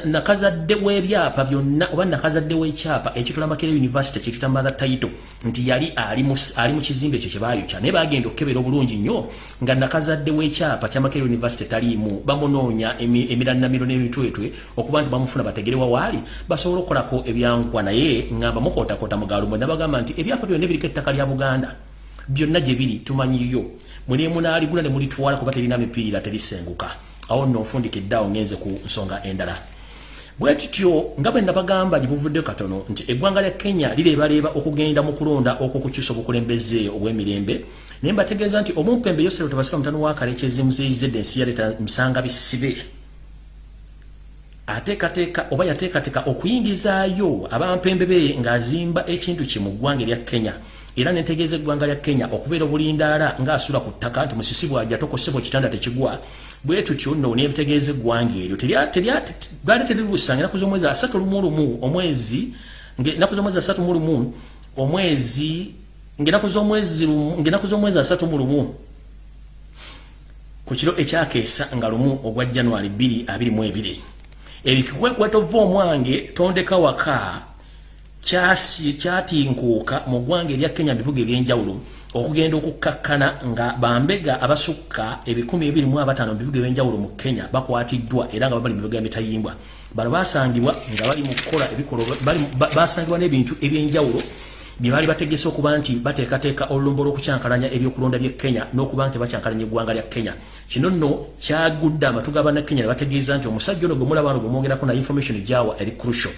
nakazadde w'ebyapa byonna oba nakazadde w'ekyapa ekitula makerere university kyetuyita mother title nti yali ali mu kizimbe ekyo kyebayokya naye bagenda okukebera obulungi nnyo nga nakazadde w'ekyapa kya makerere university taliimu. Bamunoonya emiranamiro n'emitwetwe okuba nti bamufuna bategerewa waali basobole okukolako ebyankwa naye ngamba mukootakoota mugalumwe nabagamba nti ebyapa byonna ebiriko ettaka lya buganda byonna gye biri tumanyiyo muli munaaligula ne mulitwala kuba terina mipiira terisenguka. Awo nno nfundikiddeawo ngenze ku nsonga endala. Bwe tutyo nga bwe nabagamba gye buvuddeyo katono nti eggwanga lya kenya lireebaleeba okugenda mu kulonda okwokukyusa obukulembeze obw'emirembe naye mbategeeza nti omumpembe yosero tabasika mutano wa kalekezi muzeyizedde ensi yaleeta musanga bisibe. Ateekateeka oba yateekateeka okuyingizaayo abampembe be ng'azimba ekintu kye mu ggwanga erya kenya era nentegeeza eggwanga lya kenya okubeera obulindaala ng'asula ku ttaka nti musisi bwajja tokosebwa ekitanda tekigwa. Bwe tutyo nno nebitegeeza eggwanga eryo. Baali teribuusa nga enaku z'omwezi asatu lumu lumu omwezi enaku z'omwezi asatu mu lumu omwezi ngaenaku z'omwezi asatu mu lumu. Ku kiro ekyakeesa nga lumu ogwa januari 222 ebikikwekweta ova omwange tondeka waka kyatinkuuka mu ggwanga erya kenya bibuga ebyenjawulo okugenda okukkakkana nga bambega abasukka ebikumi ebiri mu abataano mu bibuga ebyenjawulo mu kenya bakwatiddwa era nga babali mu bibuga emitayimbwa bano basangibwa nga bali mu kukola ebikolo basangibwa n'ebintu ebyenjawulo bye baali bategese okuba nti bateekateeka olulombo lw'okukyankalanya ebyokulonda by'e kenya n'okuba nti bakyankalanya eggwanga lya kenya. Kino nno kyagudde amatu ga bannakenya ne bategeeza nti omusajja ono gwe mulaba ano gwe mwongerako na information gyawa eri crucial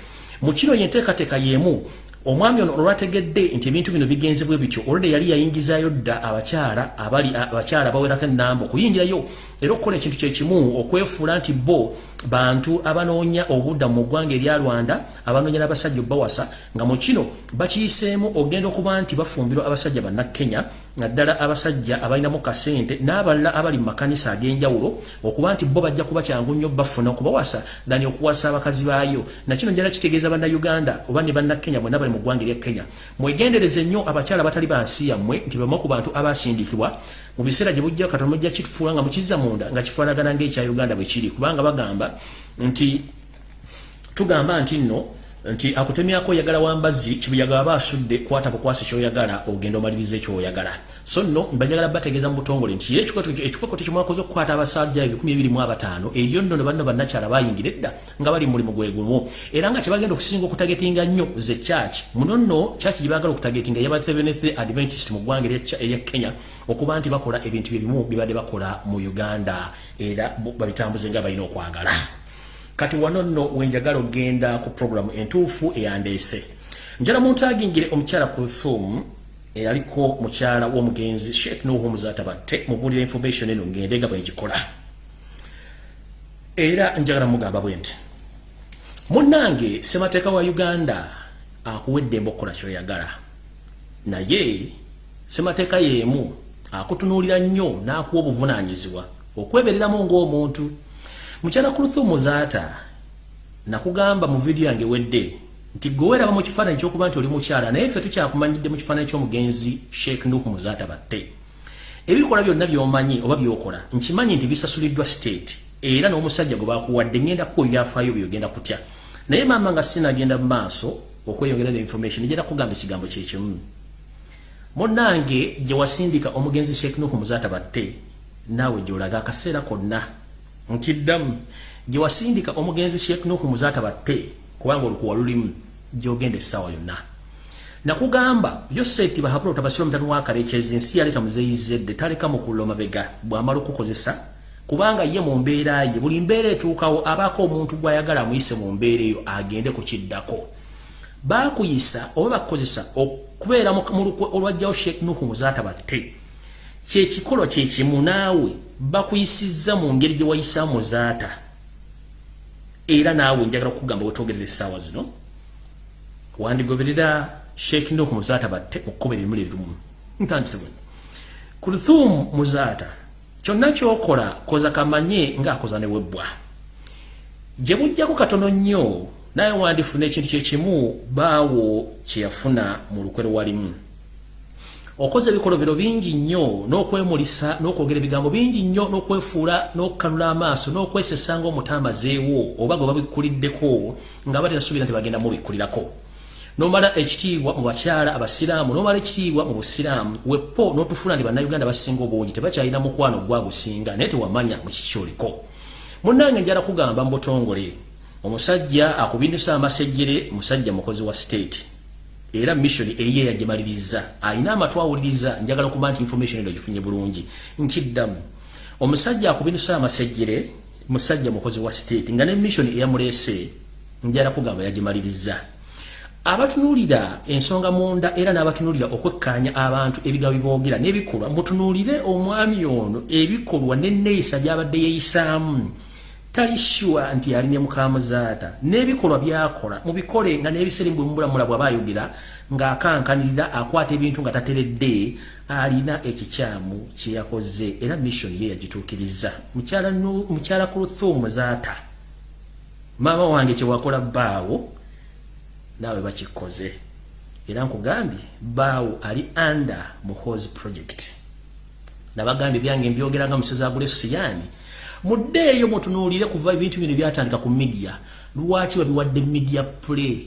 mu kino yenteekateeka y'emu omwami ono olwategedde nti ebintu bino bigenze bwe bityo olwedde yali yayingizayo dda abakyala abali abakyala bawerako enamba okuyingirayo era okukola ekintu kyekimu okwefuula nti bo bantu abanoonya obudda mu ggwanga erya rwanda abanoonya n'abasajja obbawasa nga mu kino bakiyiseemu ogenda okuba nti bafumbirwa abasajja bannakenya naddala abasajja abalinamu kasente n'abalala abali mu makanisa ag'enjawulo okuba nti bo bajja kuba kyangu nnyo bafuna okubawasa dani okuwasa abakazi baayo. Nakino njala kitegeeza bannayuganda oba ne bannakenya bonna bali mu ggwanga erya kenya. Mwegendereze nnyo abakyala batali bansi yammwe nti bamu ku bantu abasindikibwa mu biseera gye bujja katonda mujja kitufuula nga mukizza munda nga kifaanagana ng'ekya uganda bwe kiri. Kubanga bagamba nti tugamba nti nno nti akutemyako oyagala wambazzi kibuyaga aba asudde kwata bukwasi kyoyagala ogenda omaliriza ekyoyagala so nno mbajagala bategeeza mu butongole nti ekikwakoto kyemwakoze okukwata abasajja ebikumi abataano eyo nno ne banno bannakyala bayingira edda nga bali mulimu gwe gumu. Era nga kyebagenda okusinga okutagetinga nnyo ze church muno nno church gye baagala okutagetinga yaba seventh adventist mu ggwanga erya kenya okuba nti bakola ebintu byebimu bibadde bakola mu uganda. Era babitambuze nga balina okwagala. Kati wano nno wenjagala ogenda ku programu entuufu eyandeese. Njala muntu agingire omukyala kulthum eyaliko mukyala w'omugenzi sheikh nuhu muzatabatte mubulira information eno ngende nga bwegikola era njagala mugamba bwe nti munnange semateeka wa uganda akuwedde emba okukola kyoyagala. Naye semateeka yeemu akutunuulira nnyo n'akuwa obuvunaanyizibwa okwebereramu ng'omuntu. Mukyala kuluthumu zaata nakugamba mu vidiyo yange wedde nti gweweraba mu kifaananyi ekyokuba nti oli mukyala naye ffe tukyakumanyidde mu kifaananyi ky'omugenzi sheekh nuhu muzaata batte. Ebikola byonna by'omanyi oba byokola nkimanyi nti bisasuliddwa state era n'omusajja gwe bakuwadde ngenda kuko byafaayo byogenda kutya. Naye maama nga sinagenda mu maaso okweyongera neinformation egenda kugamba ekigambo kyekimu munnange gye wasindika omugenzi sheekh nuhu muzaata batte naawe gyolaga akaseera konna. Nkiddamu gye wasindika omugenzi sheekh nuhu muzaata batte kubanga olukuwa lulimu gyogenda essaawa yonna. Nakugamba yoseti bahabula otabasira omutani wakalekyezi ensi yaleeta muzeyizedde taleka mukulla omabega bwamala okukozesa kubanga ye mu mbeera ye buli mbeera etuukawo abaako omuntu gwayagala amuyise mu mbeera eyo agende ku kiddako. Baakuyisa oba bakukozesa okubeera mu lukwe olwajjawo sheekh nuhu muzaata batte kyekikolwa kyekimu naawe bakuyisizza mu ngeri gye wayisa muzaata era naawe njagala kukugamba wetwogerera essaawa zino wandigoberera sheekh nok muzaata batte okukuba ebimuli ebimu. Ntandisibwe kulthum muzaata kyonna kyokola koza kamanye ngaakoza newebbwa gye bujjako katono nnyo naye wandifuna ekintu kyekimu baawo kyeyafuna mu lukwe lwalimu okoze ebikolobero bingi nnyo n'okwemulisa n'okwogera ebigambo bingi nnyo n'okwefuula n'okukanula amaaso n'okwesesa ng'omutamazeewo oba gwe babikuliddeko nga bali nasuubira nti bagenda mubikkulirako. Nomala ekitiibwa mu bakyala abasiraamu nomala ekitiibwa mu busiraamu wepo n'otufuna nti bannayuganda basinga obungi tebakyalina mukwano gwagusinga naye tewamanya mu kikyoliko munnange njala kugamba mu butongole omusajja akubindusa amasejjere musajja mukozi wa state era mission eye yagimaliriza. Alina amatwa awuliriza njagala okuba nti information eno gifunye bulungi. Nkiddamu omusajja akubinusa amasejjere musajja mukozi wa state nga ne mission eyamuleese njala kugamba yagimaliriza. Abatunuulira ensonga munda era n'abatunuulira okwekkaanya abantu ebigambo biboogera n'ebikolwa. Mutunuulire omwami ono ebikolwa n'enneeyisa gy'abadde yeeyisaamu talishywa nti yali ne mukamuzaata n'ebikolwa byakola mubikole nga n'ebiseera mbwemubulamula bwaba ayogera ng'akankanirira akwata ebintu nga tateredde alina ekikyamu kyeyakoze era mission ye yagituukiriza. Mukyala ku luthu muzaata maama wange kyewakola baawo naawe bakikoze. Era nkugambye baawo ali under muhos project. Nabagambye byange mbyogera nga musezagule siyaani muddeeyo mutunuulire kuva ebintu bino byatandika ku midiya lwaki babiwadde media play?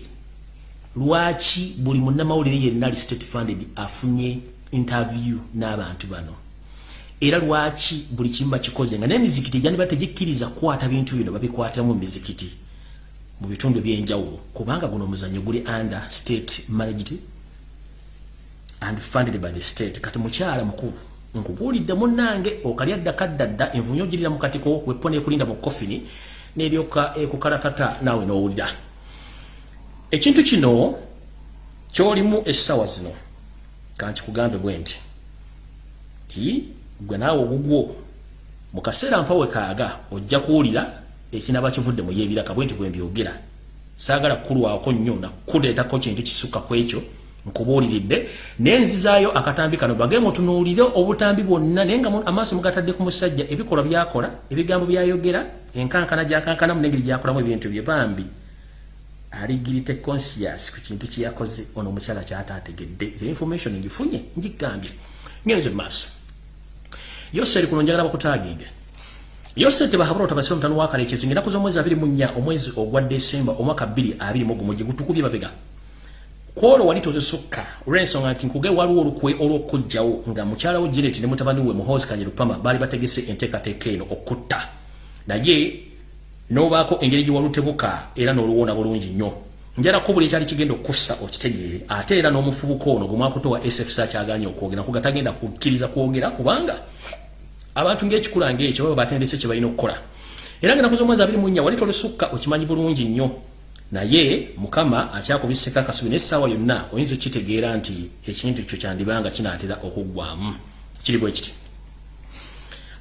Lwaki buli munnamawulire yenna ali state funded afunye interview n'abantu bano? Era lwaki buli kimu bakikoze nga n'emizikiti egyandiba tegikkiriza kukwata bintu bino babikwatamu mu mizikiti mu bitundu ebyenjawulo. Kubanga guno omuzanyo guli under state managed and funded by the state. Kati mukyala mukulu nkubuulidde munnange okalya ddaka ddadda envunyo ogirira mu katiko wepona ekulinda mu kofini n'eryoka ekukalatata naawe n'owulira. Ekintu kino kyolimu essaawa zino kankikugambe bwe nti ti gwe naawe ogugwo mu kaseera mpawe kaaga ojja kuwulira ekinaba kivudde mu yeebiraka bwe nti bwe mbyogera. Saagala kukulwako nnyo nakuleetako kintu kisukka ku ekyo nkubuuliridde nenzizaayo akatambi kano bage mutunuulire obutambi bwonna naye nga amaaso mugatadde ku musajja ebikolwa byakola ebigambo byayogera enkankana gyakankanamu nengeri gyakolamu ebintu bye bambi. Aligirite conscious ku kintu kyeyakoze ono omukyala kyataategedde ze information ngifunye ngigambye ngenze mumaaso yose eri kuno njagala bakutaaginge yose tebahabula otabasire omutano wakale ekizinga. Enaku z'omwezi abiri mu nnya omwezi ogwa desemba omwaka bbiri abiri mu gumu gye gutukubye babega kwolo wali tozisukka? Olw'ensonga nti nkuge waliwo olukwe olw'okujjawo nga mukyala wo janet ne mutabani we muhozi kanye lupama baali bategese enteekateeka eno okutta. Naye n'obaako engeri gye walutebuka era n'oluwona bulungi nnyo. Njalako buli ekyali kigenda okussa okitegeere ate era n'omufubuka ono gwe mwakutowa sfc akyaganye okwogera kuga tagenda kukkiriza kwogera kubanga abantu ng'ekikula ng'ekyo baba batendese kye balina okukola. Era nga nakuza omwezi abiri mu nnya wali tolusukka okimanyi bulungi nnyo naye mukama akyakubiseka akasubi n'essaawa yonna oyinza okitegeera nti ekintu kyo kyandibanga kinaatera okuggwamu kiri bwe kiti.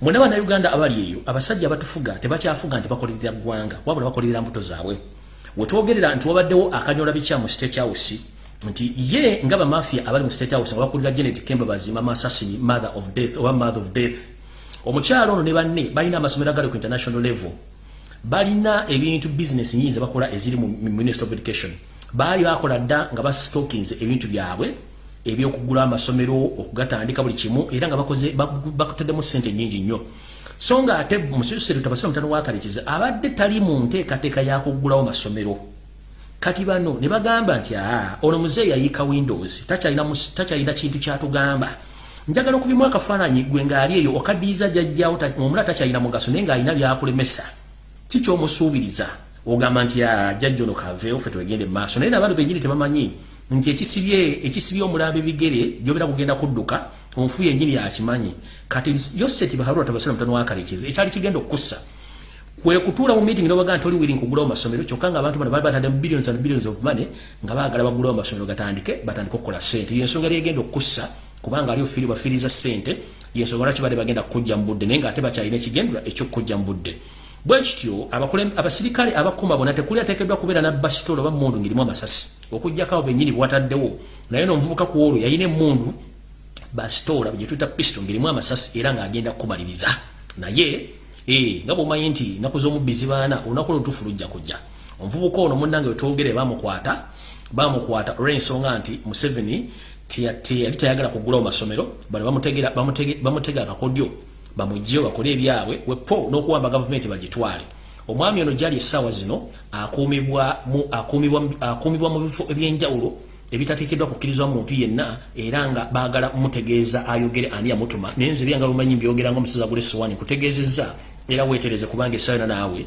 Mwena bannayuganda abali eyo abasajja abatufuga tebakyafuga nti bakolerera ggwanga wabula bakolerera mbuto zaabwe. Wetwogerera nti wabaddewo akanyola bikya mu state house nti ye nga bamafia abali mu state house nga bakulira genet kemba bazima masasini mother of death oba mother of death. Omukyalo ono ne banne balina amasomero agali ku international level balina ebintu business nyingi bakola eziri mu Minister of Education. Bali bakola dda nga ba stockings ebintu byabwe ebyokugula amasomero okugatandika buli kimu era nga bakoze bakuteddemu sente nyingi nnyo. So nga ate mususire tabasira mutano wakalikiza abadde tali mu nteekateeka yakugulawo masomero. Kati bano ne bagamba nti aa ono muzeeyi yayiika windows takyalina kintu kyatugamba. Njagala okubimu akafaananyi gwe ng'ali eyo okaddiiza jajjawo omula takyalina mugaso naye ng'alina byakulemesa kikyomusuubiriza ogamba nti ah, jajjo no kaveewo ffe twegende maaso. Naye nabantu benyini tebamanyi nti ekisibye ekisibye omulambo ebigere gyobera kugenda kudduka omufu yenyini yakimanyi. Kati yoseti baharura tabasira mutano wakalekyeza ekyali kigenda okussa. Kwe kutuula mu meeting nobaga nti oli willing kugulawo masomero kyokka nga abantu bano bali batadde billions and billions of money nga baagala bagulawo masomero gatandike batandike okukola sente yensonga yali egenda okussa kubanga ali ofiri bafiriza sente yensonga lwaki badde bagenda kukujja mu budde naye nga ate bakyalina ekigendera ekyokukujja mu budde bwekityo abasirikale abakuma bona tekuli ateekeddwa kubeera nabasitolo oba mundu ngirimu amasasi. Okujjako abo benyini bwataddewo. Naye nomuvubuka ku olwo yalina emundu basitoola gyetuyita pisto ngirimu amasasi era ng'agenda kukumaliriza. Naye eh, nga bwomanyi nti naku z'omubbi zibaana olunaku lwotufu lujja kujja. Omuvubuka ono munnange wetwogere bamukwata bamukwata olw'ensonga nti museveni teyali tayagala kugulawo masomero bano bamutega akakodyo bamujjeyo bakole ebyabwe wepo n'okuwamba gavumenti bagitwale. Omwami ono gyali essaawa zino akuumibwa mu bifo ebyenjawulo ebitateekeddwa kukkirizwa muntu yenna era nga baagala mutegeeza ayogere ani yamutuma naye nze byanga lumanyi mbyogera nga omusaza gule sowani kutegeezezza era weetereze kubanga essaawa yona naawe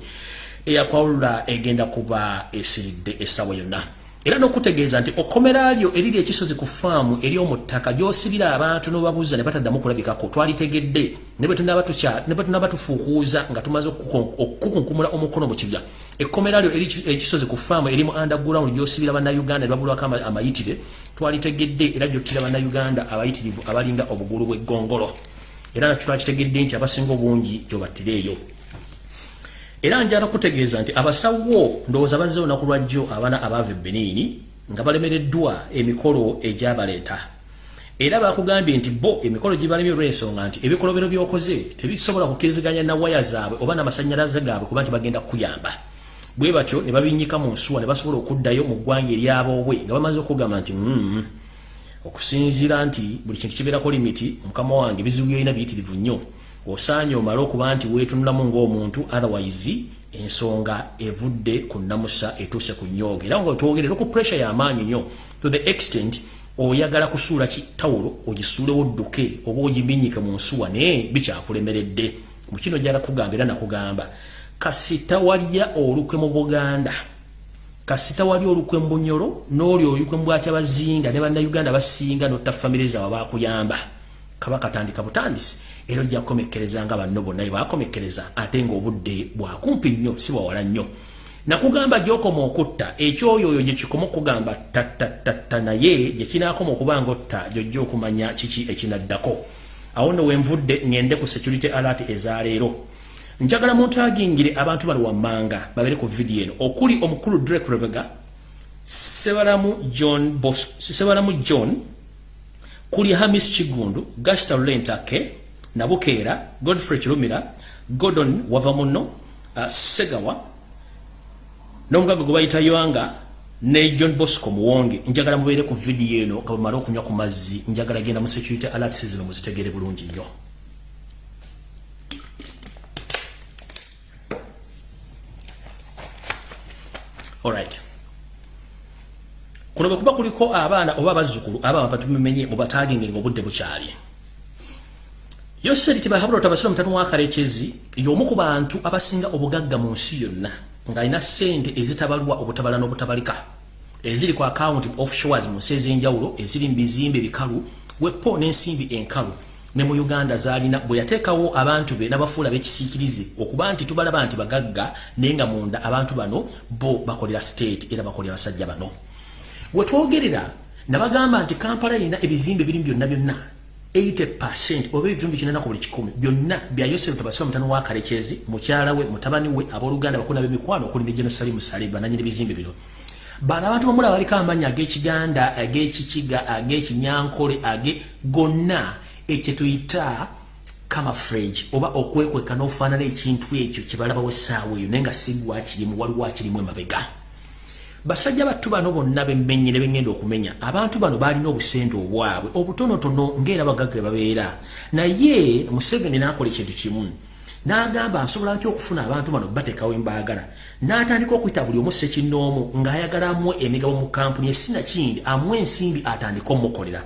eyakwawulula egenda kuba esiridde essaawa yonna era n'okutegeeza nti okkomera lyo eriri ekisozi ku faamu eri omu ttaka gy'osibira abantu n'obabuuza ne bataddamu kulabikako twalitegedde ne bwe tunaba tufuukuuza nga tumaze okukunkumula omukono mu kibya. Ekkomera lyo ekisozi ku faamu eri mu underground gy'osibira bannayuganda ne babulwako amayitire twalitegedde era gyottira bannayuganda abayitirivu abalinga obugulu bw'eggongolo. Era nakyo twakitegedde nti abasinga obungi gyobattireeyo era njala kutegeeza nti abasawo ndowooza bazze olunaku lwajjo abaana abaava ebbenini nga balemereddwa emikolo egyabaleeta. Era bakugambye nti bo emikolo gibalemye olw'ensonga nti ebikolobero byokoze tebisobola kukkiriziganya na waya zaabwe oba n'amasanyalaze gaabwe kuba nti bagenda kukuyamba. Bwe batyo ne babinyika mu nsuwa ne basobola okuddayo mu ggwanga eryaboobwe nga bamaze okugamba nti okusinziira nti buli kintu kibeerako limiti mukama wange bizibu byolina biyitirivu nnyo osaanye omale okuba nti weetunulamu ng'omuntu otherwise ensonga evudde ku namusa etuuse ku nyooga era nga otwogerera ku pressure y'amaanyi nnyo to the extent oyagala kusuula kitawulo ogisuulewo dduke oba ogibinyike mu nsuwa naye bikyakulemeredde. Mu kino jala kugamba era nakugamba kasita walya olukwe mu buganda. Kasita wali olukwe mu bunyolo n'oli olukwe mu bwakyabazinga ne bannayuganda basinga notta famire zaabwe bakuyamba kabaka tandika butandisi. Era ojja kukomekkereza nga banno bonna bakomekkereza ate ng'obudde bwakumpi nnyo si bwawala nnyo. Nakugamba gyokoma okutta ekyoyo oyo gyekikoma okugamba tattatatta naye gyekinakoma okuba nga otta gyojja okumanya kiki ekinaddako. Awo nno wenvudde ŋŋende ku security alert ezaleero njagala muntu agingire abantu bali wammanga babere ku vidiyo eno. Okuli omukulu drake rebega sebalamu john bos sebalamu john kuli hamis kigundu gasta lentake nabukeera godfrey kirumira godon wava muno uh, segawa n'omugaga gwe bayita yoanga ne john bosco muwonge. Njagala mubeere ku vidiyo eno nga bwemala okunywa ku mazzi njagala genda mu security alerts zino muzitegere bulungi nnyo. Alright kuno bwe kuba kuliko abaana oba abazzukulu abaama batumemenye mubatagenge ngaobudde bukyali. Yoseri tibahabula otabasira omutano wakarekezi y'omu ku bantu abasinga obugagga mu nsi yonna ng'alina ssente ezitabalwa obutabala n'obutabalika eziri ku account offshores mu nsi ez'enjawulo eziri mu bizimbe bikalu wepo n'ensimbi enkalu. Ne mu uganda zalina bwe yateekawo abantu be n'abafuula b'ekisiikirize okuba nti tubalaba nti bagagga naye nga munda abantu bano bo bakolera state era bakolera basajja bano wetwogerera nabagamba nti kampala erina ebizimbe birimu byonna byonna 80 oba ebitundu kinana ku buli kikumi byonna bya yosefu tabasira mutano wa kalekezi mukyala we mutabani we abooluganda bakuna b'emikwano okuli ne jenosalimu saliba nanyini ebizimbe bino. Bano abantu bamulaba baliko amanya ag'ekiganda ag'ekikiga ag'ekinyankole age gonna ekyo tuyita camouflage oba okwekweka n'ofaanana ekintu ekyo kye balabawo essaawa eyo naye nga sigwa kirimu waliwo akirimu emabega basajja battu bano bonna bemmenye ne bengenda okumenya abantu bano balina obusente obwabwe obutonotono ngaera bagagge babeera. Naye museveni n'akola ekintu kimu n'agamba nsobola ntya okufuna abantu bano bateekawo embaagala? N'atandika okuyita buli omu sekinnoomu ng'ayagala amuwe emigabo mu kampuni esina kindi amuwe ensimbi atandika omukolera.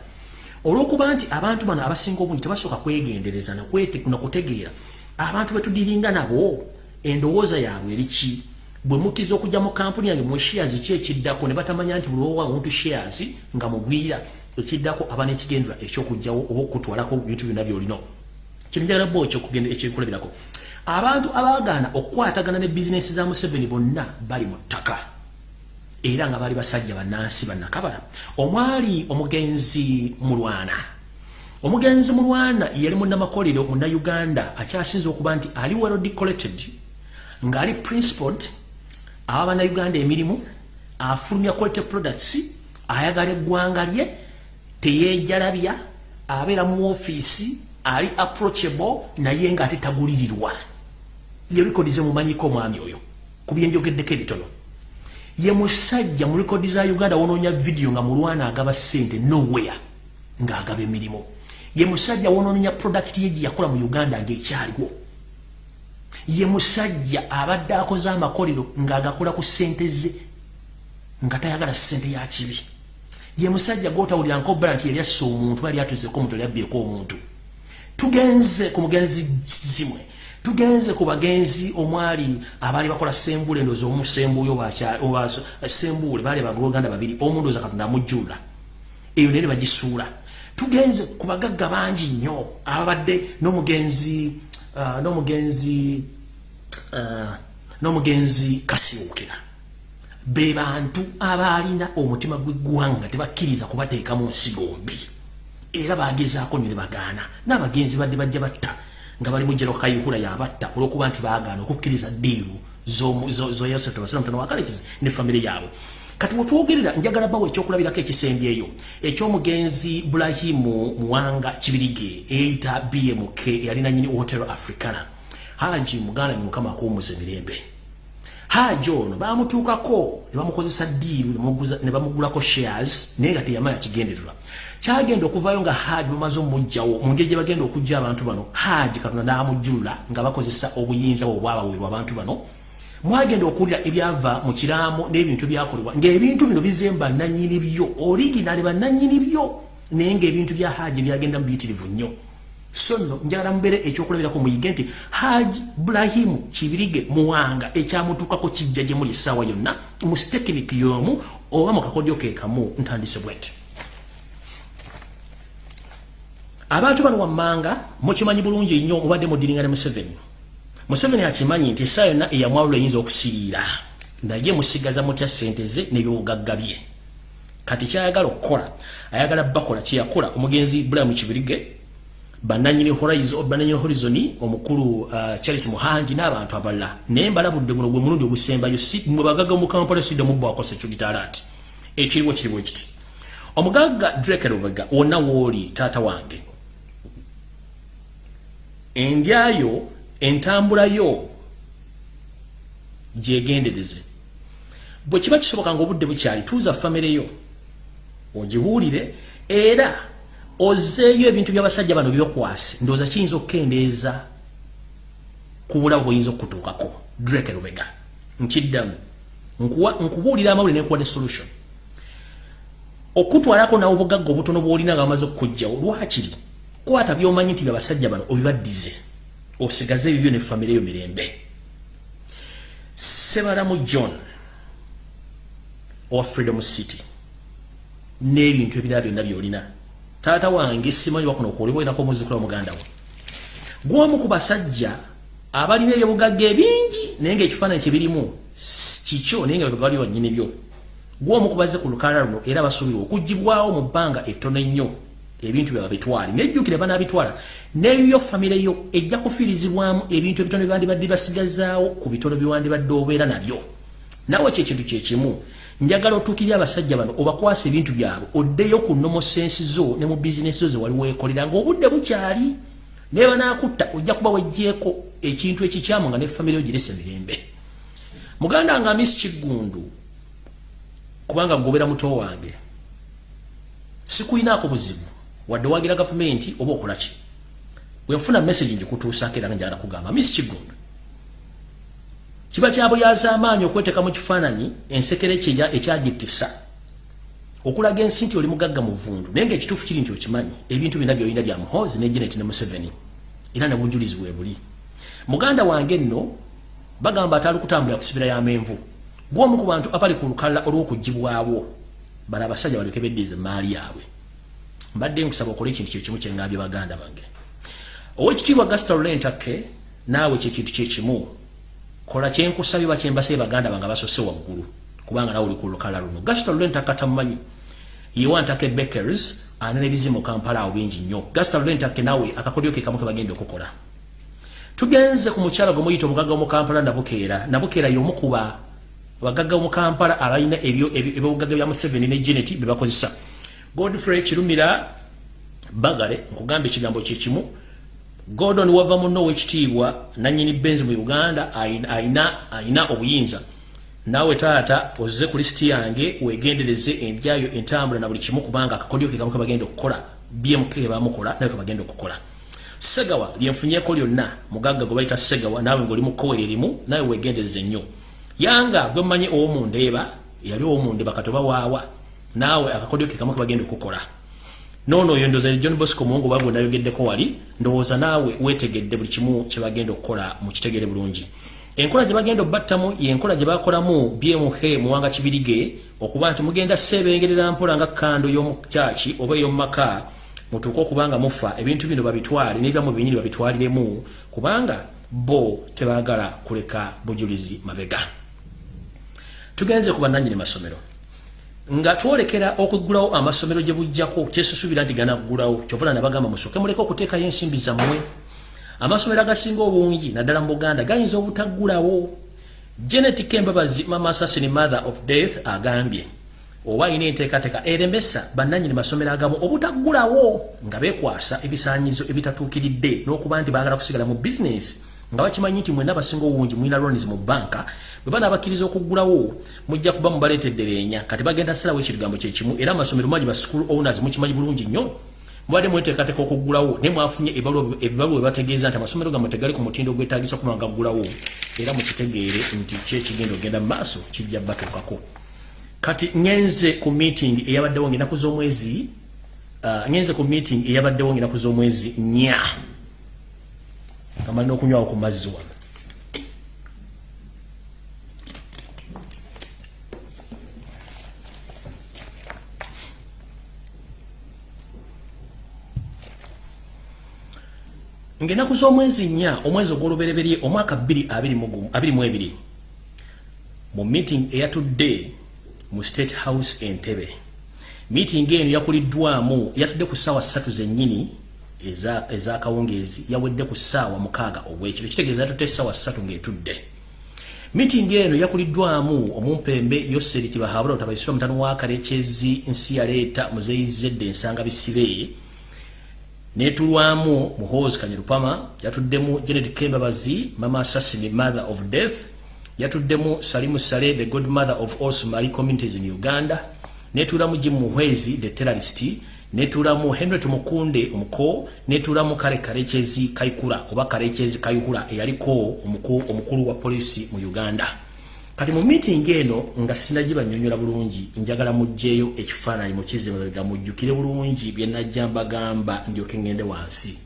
Olw'okuba nti abantu bano abasinga obungi tebasooka kwegendereza nakutegeera abantu betudiringa nabo endowooza yaabwe eriki bwe mutiza okujja mu kampuni yange mu shares ki ekiddako? Ne batamanya nti bulowa omuntu shares nga mugwira ekiddako aba n'ekigendera ekyokujjawo oba okutwalako bintu byonna byolina. Kino njagala bo ekyekulabirako. Abantu abaagaana okukwatagana ne bizinesi za museveni bonna bali mu ttaka. Era nga bali basajja bannansi bannakabala. Omwali omugenzi mulwana. Omugenzi mulwana yali munnamakolero munnauganda akyasinza okuba nti ali well decorated ng'ali principled aba bannayuganda emirimu afulumya quality products ayagala eggwanga lye teyeejalabya abeera mu ofiisi ali approachable naye nga ate tagulirirwa. Ye rekodi ze mumanyiko omwami oyo ku byenjogeddeko ebitono. Ye musajja mu rekodi za uganda wonoonya vidiyo nga mulwana agaba ssente nowhere ng'agaba emirimu. Ye musajja wonoonya product ye gye yakola mu uganda ng'ekyaliwo ye musajja abadde akoze amakolero ng'agakola ku ssente ze nga tayagala ssente ya kibi. Ye musajja gwotawulira nkobala nti yali asse omuntu bali atuzeko omuntu yali abbyeko omuntu. Tugenze ku mugenzi zimwe tugenze ku bagenzi omwali abaali bakola sembule ndoza omusembuuyo sembuule baali bagologanda babiri omundoza katonda amujjula eyo naye bagisuula. Tugenze ku bagagga bangi nnyo ababadde n'omugenzi uh, n'omugenzi n'omugenzi kasiwukira be bantu abaalina omutima gw'eggwanga tebakkiriza kubateeka mu nsigo mbi era bagezaako nyo ne bagaana. N'abagenzi badde bajja batta nga bali mu jero kayihura yabatta olw'okuba nti baagaana okukkiriza ddiiru zoyosetobasinamutano wakalekizi ne famire yaabwe. Kati wetwogerera njagala bawo ekyokulabirako ekisembyeyo ekyomugenzi burahimu muwanga kibirige eyita bmk eyalina nyini hotel africana haji muganda ni mukama akuwumuza emirembe. Haji ono bamutuukako ne bamukozesa diiru ne bamugulako shares naye nga teyamanya kigendererwa. Kyagenda okuvayo nga haji bamaze omujjawo mu ngeri gye bagenda okujja abantu bano haji katonda n'amujjulula nga bakozesa obuyinza bwe obwabaweerwa abantu bano. Mwagenda okuwulira ebyava mu kiraamo n'ebintu byakolebwa ng'ebintu bino bizemba nannyini byo originali bannannyini byo naye ng'ebintu bya haji byagenda mu biyitirivu nnyo so nno njagala mubeere ekyokulabirako muyige nti haji burahimu kibirige muwanga ekyamutuukako kijja gye muli essaawa yonna mu sitekiniki y'omu oba mu kakodyo ke kamu ntandise bwenti abantu bano wammanga mukimanyi bulungi nnyo mubadde mudiringa ne museveni. Museveni akimanyi nti essaawa yonna eyamwalula eyinza okusiriira naye musigaza mutya ssente ze n'ebyobugagga bye. Kati kyayagala okukola ayagala bakola kyeyakola omugenzi bulamu kibirige bananyini horizon omukulu uh, charles muhangi n'abantu abalala. Naye mbalabudde guno gwe mulundi ogusembayo mwe bagaga mukampala sidde mubbawakosa ekyo gitalaati ekiriwo kiriwo kiti omugagga drake rubega wonna wooli taata wange endyayo entambula yo gyegendereze. Bwe kiba kisoboka nga obudde bukyali tuuza famire yo ogibuulire era ozeeyo ebintu by'abasajja bano byokwasi ndowooza kiyinza okukendeeza ku bulabu bweyinza okukutuukako. Drake rubega nkiddamu nkubuulira amawulire nenkuwa ne solution. Okutwalako nawe obugagga obutono bwolina nga bamaze okukugjawo lwakiri kwata byomanyi nti byabasajja bano obibaddize osigaze ebibyo ne famire yo mirembe. Sebalamu john owa freedom city n'ebintu ebirala byonna byolina taata wange simanyi wakuno okuolibwa olinako omuzukula omuganda wo gwomu ku basajja abalina ebyobugagga ebingi naye ngaekifaananyi kyebirimu kikyo naye nga bebali banyini byo. Gwomu ku bazze ku lukalala luno era basuubirwa okugibwawo mu bbanga ettono ennyo ebintu byaba bitwale nejjukire banabitwala nebyo famire yo ejja kufiirizibwamu ebintu ebitono byandibadde basigazaawo ku bitono byewandibadde obeera nabyo. Nawe kyekintu kyekimu njagala otuukirire abasajja bano obakwasa ebintu byabwe oddeyo ku nomosensi zo ne mu bizinesi zo ze wali weekolera ngaobudde bukyali. Naye banakutta ojja kuba wejjeeko ekintu ekikyamu nga ne famire yo girese mirembe muganda nga misi kiggundu kubanga gobera muto wange sikuyinaako buzibu wadde wagira gavumenti oba okolaki bwenfuna message njikutuusako era njagala kugamba misi kigundu kiba kyabulyaza amaanyi okweteeka mu kifaananyi ensekere kyeya ekyagitisa okulaga ensi nti oli mugagga mu vundu naye ngaekituufu kiri nti okimanyi ebintu byonna byolina bya muhozi ne genet ne museveni era ne bunjulizi bwe buli. Muganda wange nno bagamba ataali kutambulira ku sibira y'amenvu gwomu ku bantu abali ku lukalala olw'okugibwawo bala abasajja balyoke beddiza emaali yaabwe. Mbadde nkusaba okola ekintu kyekimu kyengambye baganda bange. Owekitiibwa gasita lulentake naawe kyekintu kyekimu kola kyenkusabye bakyembasabye baganda bange basose waggulu kubanga nawe oli ku lukala luno. Gasita lulentake atamumanyi yewantake bakers anena ebizimu kampala awo bingi nnyo. Gasita lulentake nawe akakodyo ke kamu ke bagenda okukola. Tugenze ku mukyala gwe muyita omugagga omukampala nabukeera nabukeera yomukuba abagagga omukampala abalina ebyobugagga bya museveni ne geneti bebakozesa godfrey kirumira bagale nkugamba ekigambo kyekimu gordon wava muno owekitiibwa nanyini benzi mu uganda ayina obuyinza. Naawe taata oze ku lisiti yange wegendereze endyayo entambula na buli kimu kubanga akakodyo kegamu kebagenda okukola bmk kebamukola nawe kebagenda okukola. Segawa lyenfunyeko lyonna mugagga gwe bayita segawa naawe ngaoli mukowere erimu nawe wegendereze nnyo. Yanga gwe mumanyi owomundeeba yali owomundeeba katoba waawa naawe akakodyo ke kamu kebagenda okukola nono oyo ndoza john bosco muwongo bagwe nayogeddeko wali ndowooza naawe weetegedde buli kimu kyebagenda okukola mu kitegere bulungi. Enkola gye bagenda obbattamu yenkola gye bakolamu bmh muwanga kibirige okuba nti mugenda seebengerera mpola nga kando y'omukyaki oba ey'omumaka mutuuke okuba nga mufa ebintu bino babitwale n'ebyamu binyini babitwaliremu kubanga bo tebaagala kuleka bujulizi mabega. Tugenze ku bannanyini masomero nga twolekera okugulawo amasomero gye bujjako kyesusubira nti ganaggulawo. Kyovula nabagamba musooke muleke okuteekayo ensimbi zammwe. Amasomero agasinga obungi naddala mu buganda gayinza obutaggulawo. Janet Kembabazi mama assassin mother of death agambye oba ine enteekateeka eremesa bannannyini masomero agamu obutaggulawo nga beekwasa ebisaanyizo ebitatuukiridde n'okuba nti baagala kusigala mu bizinesi nga bakimanyi nti mwenna abasinga obungi mulina loans mu banka bwe banabakkiriza okuggulawo mujja kuba mubaleetedde leenya kati bagenda salawo ekigambo kyekimu era amasomero mangi ba school owners mukimanyi bulungi nnyo. Mubadde mweteekateeka okuggulawo naye mwafunye ebibaluwa ebategeeza nti amasomero gammwe tegali ku mutindo ogwetagisa kuba nga ggulawo era mukitegeere nti kyekigenda ogenda mu maaso kijja batuukako. Kati ngenze ku meeting eyabaddewo ngaenaku z'omwezi uh, ngenze ku meeting eyabaddewo ngaenaku z'omwezi nnya nga malina okunywawo ku mazzi wano. Ngaenaku z'omwezi nnya omwezi ogw'olubereberye omwaka 22 mu meeting eyatudde mu state house entebe meeting eno yakuliddwamu yatudde ku ssaawa ssatu zennyini eza yawedde ku ssaawa mukaaga obwekiro kitegeeza yatutte essaawa ssatu ng'etudde. Meeting eno yakuliddwamu omumpembe yoseri tibahabula otabaisira omutano wa kalekyezi nsi yaleeta muzeyizedde ensanga bisibe. Netulwamu muhozi kanyerupama yatuddemu janet kembabazi mama assassin mother of death. Yatuddemu salimu sale the good mother of all somali communities in uganda. Netulamu jim muhwezi the terrorist netulamu henry tumukunde omuko netulamu kale karekyezi kaikura oba karekyezi kayihura eyaliko omukulu wa polisi mu uganda. Kati mu meeting eno nga sinagibanyonyola bulungi njagala mugjeeyo ekifaananyi mukizimabega mujjukire bulungi bye najja mbagamba ndyoke ngende wansi.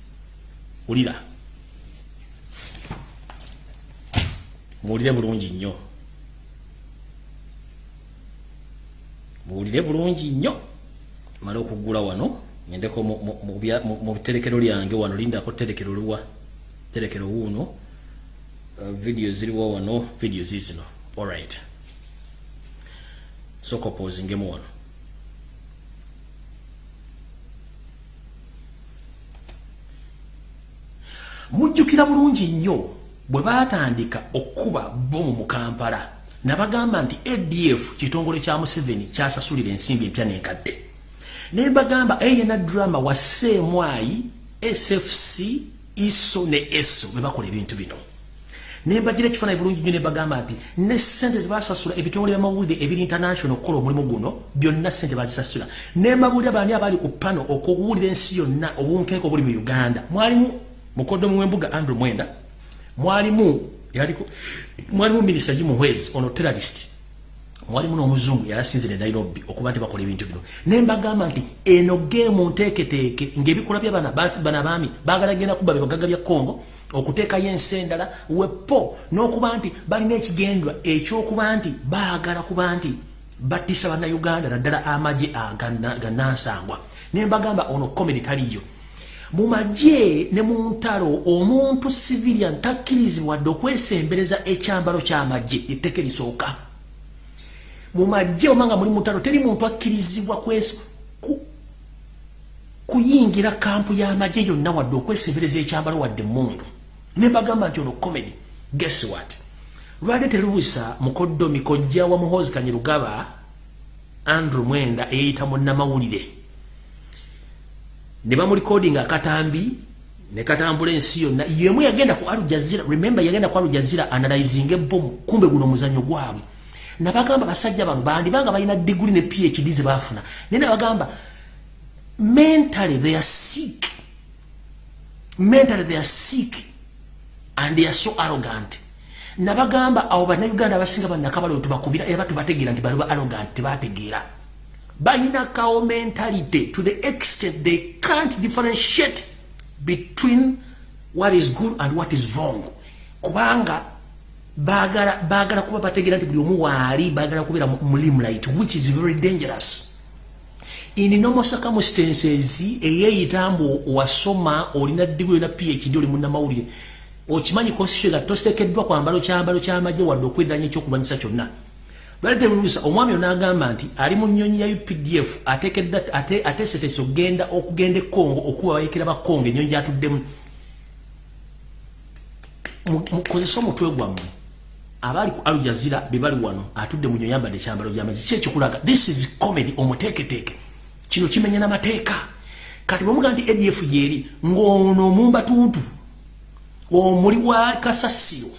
Wulira? Muwulire bulungi nnyo. Muwulire bulungi nnyo male okuggula wano ngendeko mu biterekero lyange wano lindako terekero luwa terekero wuuno uh, video ziriwo wano video zizino All right. So composing game one. Mujjukira bulungi nnyo bwe baatandika okuba bomu mu Kampala nabagamba nti ADF kitongole kya Museveni kyasasulira ensimbi empya n'enkadde ne bagamba eyena drama wa Semwai SFC ISO ne ESO bwe bakola ebintu bino. Nembagira ekifaananyi bulungi nnyo ne bagamba nti ne ssente zebasasula ebitongole byamawulire ebiri international okukola omulimu guno byonna ssente bazisasula. Nembabulira baani abali ku pano okuwulira ensi yonna obunkenke obuli mu uganda. Mwalimu mukodomu w'embuga andrew mwenda mwalimu mwalimu minisa gimuhwezi ono terrorist mwalimu n'omuzungu yalasinzire nairobi okuba nti bakola ebintu bino. Nembagamba nti eno geemu nteeketeeke ng'ebikola byabana baami baagala genda kuba bebagaga bya congo okuteekayo ensi endala wepo n'okuba nti balina ekigendwa ekyokuba nti baagala kuba nti battisa bannayuganda naddala amagye gannansangwa nembagamba ono komedi taliyo mu magye ne mu ntalo omuntu civilian takkirizibwadde okwesembereza ekyambalo ky'amagye etteeka erisooka mu magye omanga muli mutalo teri muntu akkirizibwa kuyingira kampu y'amagye yonna wadde okwesembereza ekyambalo wadde mundu nebagamba nti ono comedy guess what? Lwali terubusa mukoddo mikojja wa muhozi kanyirugaba andrew mwenda eyeyita munnamawulire? Ne bamulikodinga akatambi ne katambula ensi yonna. Yemu yagenda ku alujazira remember yagenda ku alujazira analyzing ebomu kumbe guno omuzannyo gwabwe nabagamba basajja bano bandibanga balina diguli ne phd ze bafuna naye nabagamba mentally they are sick. Mentally they are sick and they are so arrogant. Nabagamba abo bannayuganda abasinga bannakabalo tubakubira era tubategeera nti bali ba arrogant tebategeera. Balina kawo mentality to the extent they can't differentiate between what is good and what is wrong. Kubanga bagala kuba bategeera nti buli omu waali bagala kubeera mulimlight which is very dangerous. In normal circumstances eyeeyita mbu wasoma olina diguli na phd oli munnamawulire okimanyi constitution nga tositekeddwa kwambalo kyambalo kyamagye wadde okwedanya ekyokulwanyisa kyonna. Lwalitebuusa omwami onagamba nti ali mu nnyonyi ya updf ateesetese okgenda okugenda ekongo okuba bayekera bakongo ennyonyi gyatuddemu. Mukozese omutwe gwammwe abali ku alujazira bebali wano atudde mu nyoyambadde ekyambalo gyamazi ki ekikulaga this is comedy omuteeketeeke. Kino kimenya n'amateeka. Kati bwemuga nti adf yeri ng'ono omumbatuntu omuli wa kasasiro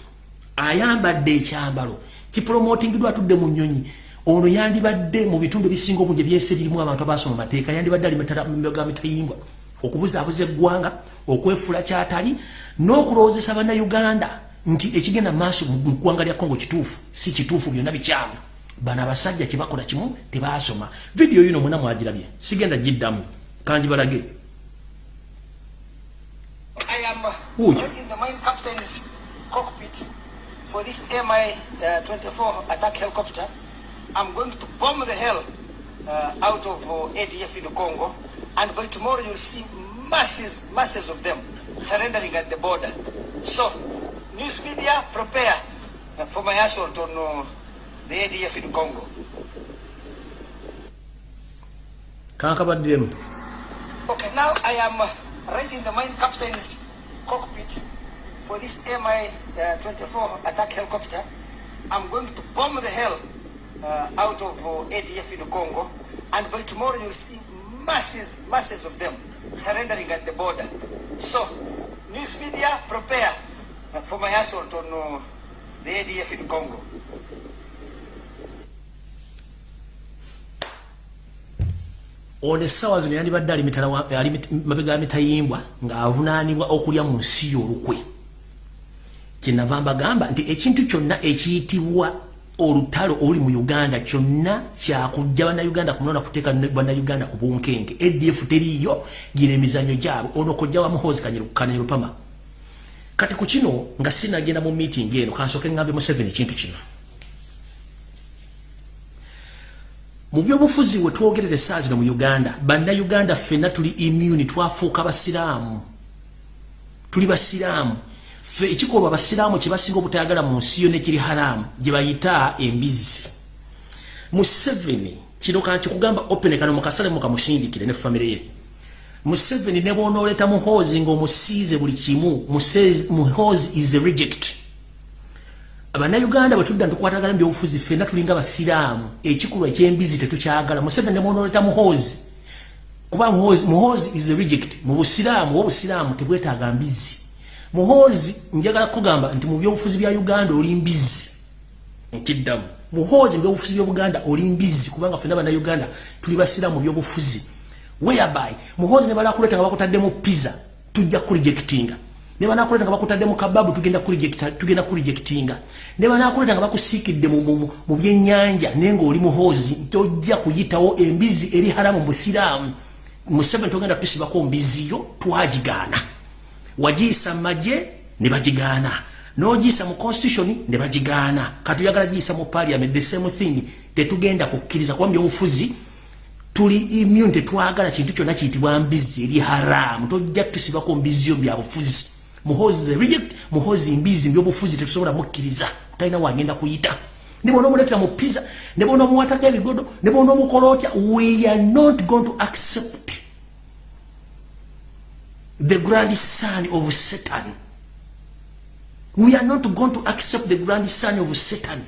ayambadde ekyambalo kipromotingidwa atudde mu nnyonyi. Ono yandibadde mu bitundu ebisinga obungi ebyese birimu abantu abasoma mateeka yandibadde ali ga mitayimbwa okubuzaabuza eggwanga okwefula kyatali n'okulowoozesa bannayuganda nti ekigenda maaso mu ggwanga lya kongo kitufu si kituufu byonna bikyamu. Bano abasajja kyebakola kimu tebasoma. Vidiyo yino mwena mwagirabye. Sigenda giddamu. For this MI-24 uh, attack helicopter, I'm going to bomb the hell uh, out of uh, ADF in Congo. And by tomorrow you'll see masses, masses of them surrendering at the border. So news media prepare for my assault on the ADF in Congo. Okay, now I am uh, right in the mine captain's cockpit for this Mi-24 uh, attack helicopter. I'm going to bomb the hell uh, out of uh, ADF in Congo, and by tomorrow you'll see masses, masses of them surrendering at the border. So, news media, prepare for my assault on uh, the ADF in Congo. ono essaawa zino yandibadde ali mabega ya mitayimbwa ng'avunaanibwa okulya mu nsi y'olukwe. Kyenava mbagamba nti ekintu kyonna ekiyitibwa olutalo oli mu uganda kyonna kyakujja bannayuganda kunona kuteeka bannayuganda ku bunkenke adf teriiyo gina emizanyo gyabwe. Ono kojja wamuhozi kananyerupama kati ku kino nga sinagenda mu meeting eno kansooke ngambe museveni ekintu kino. Mu byobufuzi we twogerere saa zino mu uganda bannayuganda ffenna tuli immuni twafuuka basiraamu. Tuli basiraamu. Ffe ekikolwa basiraamu kye basinga obutayagala mu nsi yo nekiri haramu gye bayita embizi museveni kino kankikugamba openekano mukasale mukamusindikire ne famire ye Museveni ne bonooleta muhoozi ng'omusiize buli kimu muhoozi is a reject. Abannayuganda bwe tudda ntukwatagala mu byobufuzi ffenna tulinga basiraamu. Ekikulu ekyembizi tetukyagala. Museveni ne bonooleta muhoozi. Kuba muhoozi is a reject. Mu busiraamu wobusiraamu tebwetaaga mbizi. Muhoozi njagala kugamba nti mu byobufuzi bya uganda oli mbizi. Nkiddamu. Muhoozi mu byobufuzi byobuganda oli mbizi kubanga ffenna bannayuganda tuli basiraamu mu byobufuzi whereby muhozi ne balakuleta nga bakutaddemu pizza tujja kurejectinga ne banakuleta nga bakutaddemu kababu tugenda kurejecta tugenda kurejectinga ne banakuleta nga bakusiikidde mu, mu, mu byennyanja naye ng'oli muhozi tojja kuyitawo embizi eri haramu musiraamu museveni togenda tusibako mbiziyo twagigaana. Wagiyisa maje ne bagigaana. N'ogiyisa mu constitution ne bagigaana. Katuyagala giyisa mu parliament the same thing. Tetugenda kukkiriza kuba mu byobufuzi tuli immune tetwagala kintu kyonna kiyitibwa mbizi eri haramu. Tojja tusibako mbizio byabufuzi muhozi reject muhozi mbizi mbyobufuzi tetusobola mukkiriza. Talina wagenda kuyita. Nebona omuletera mu pizza nebona omuwatako ebigodo nebona omukola otya we are not going to accept the grand son of satan. We are not going to accept the grand son of satan.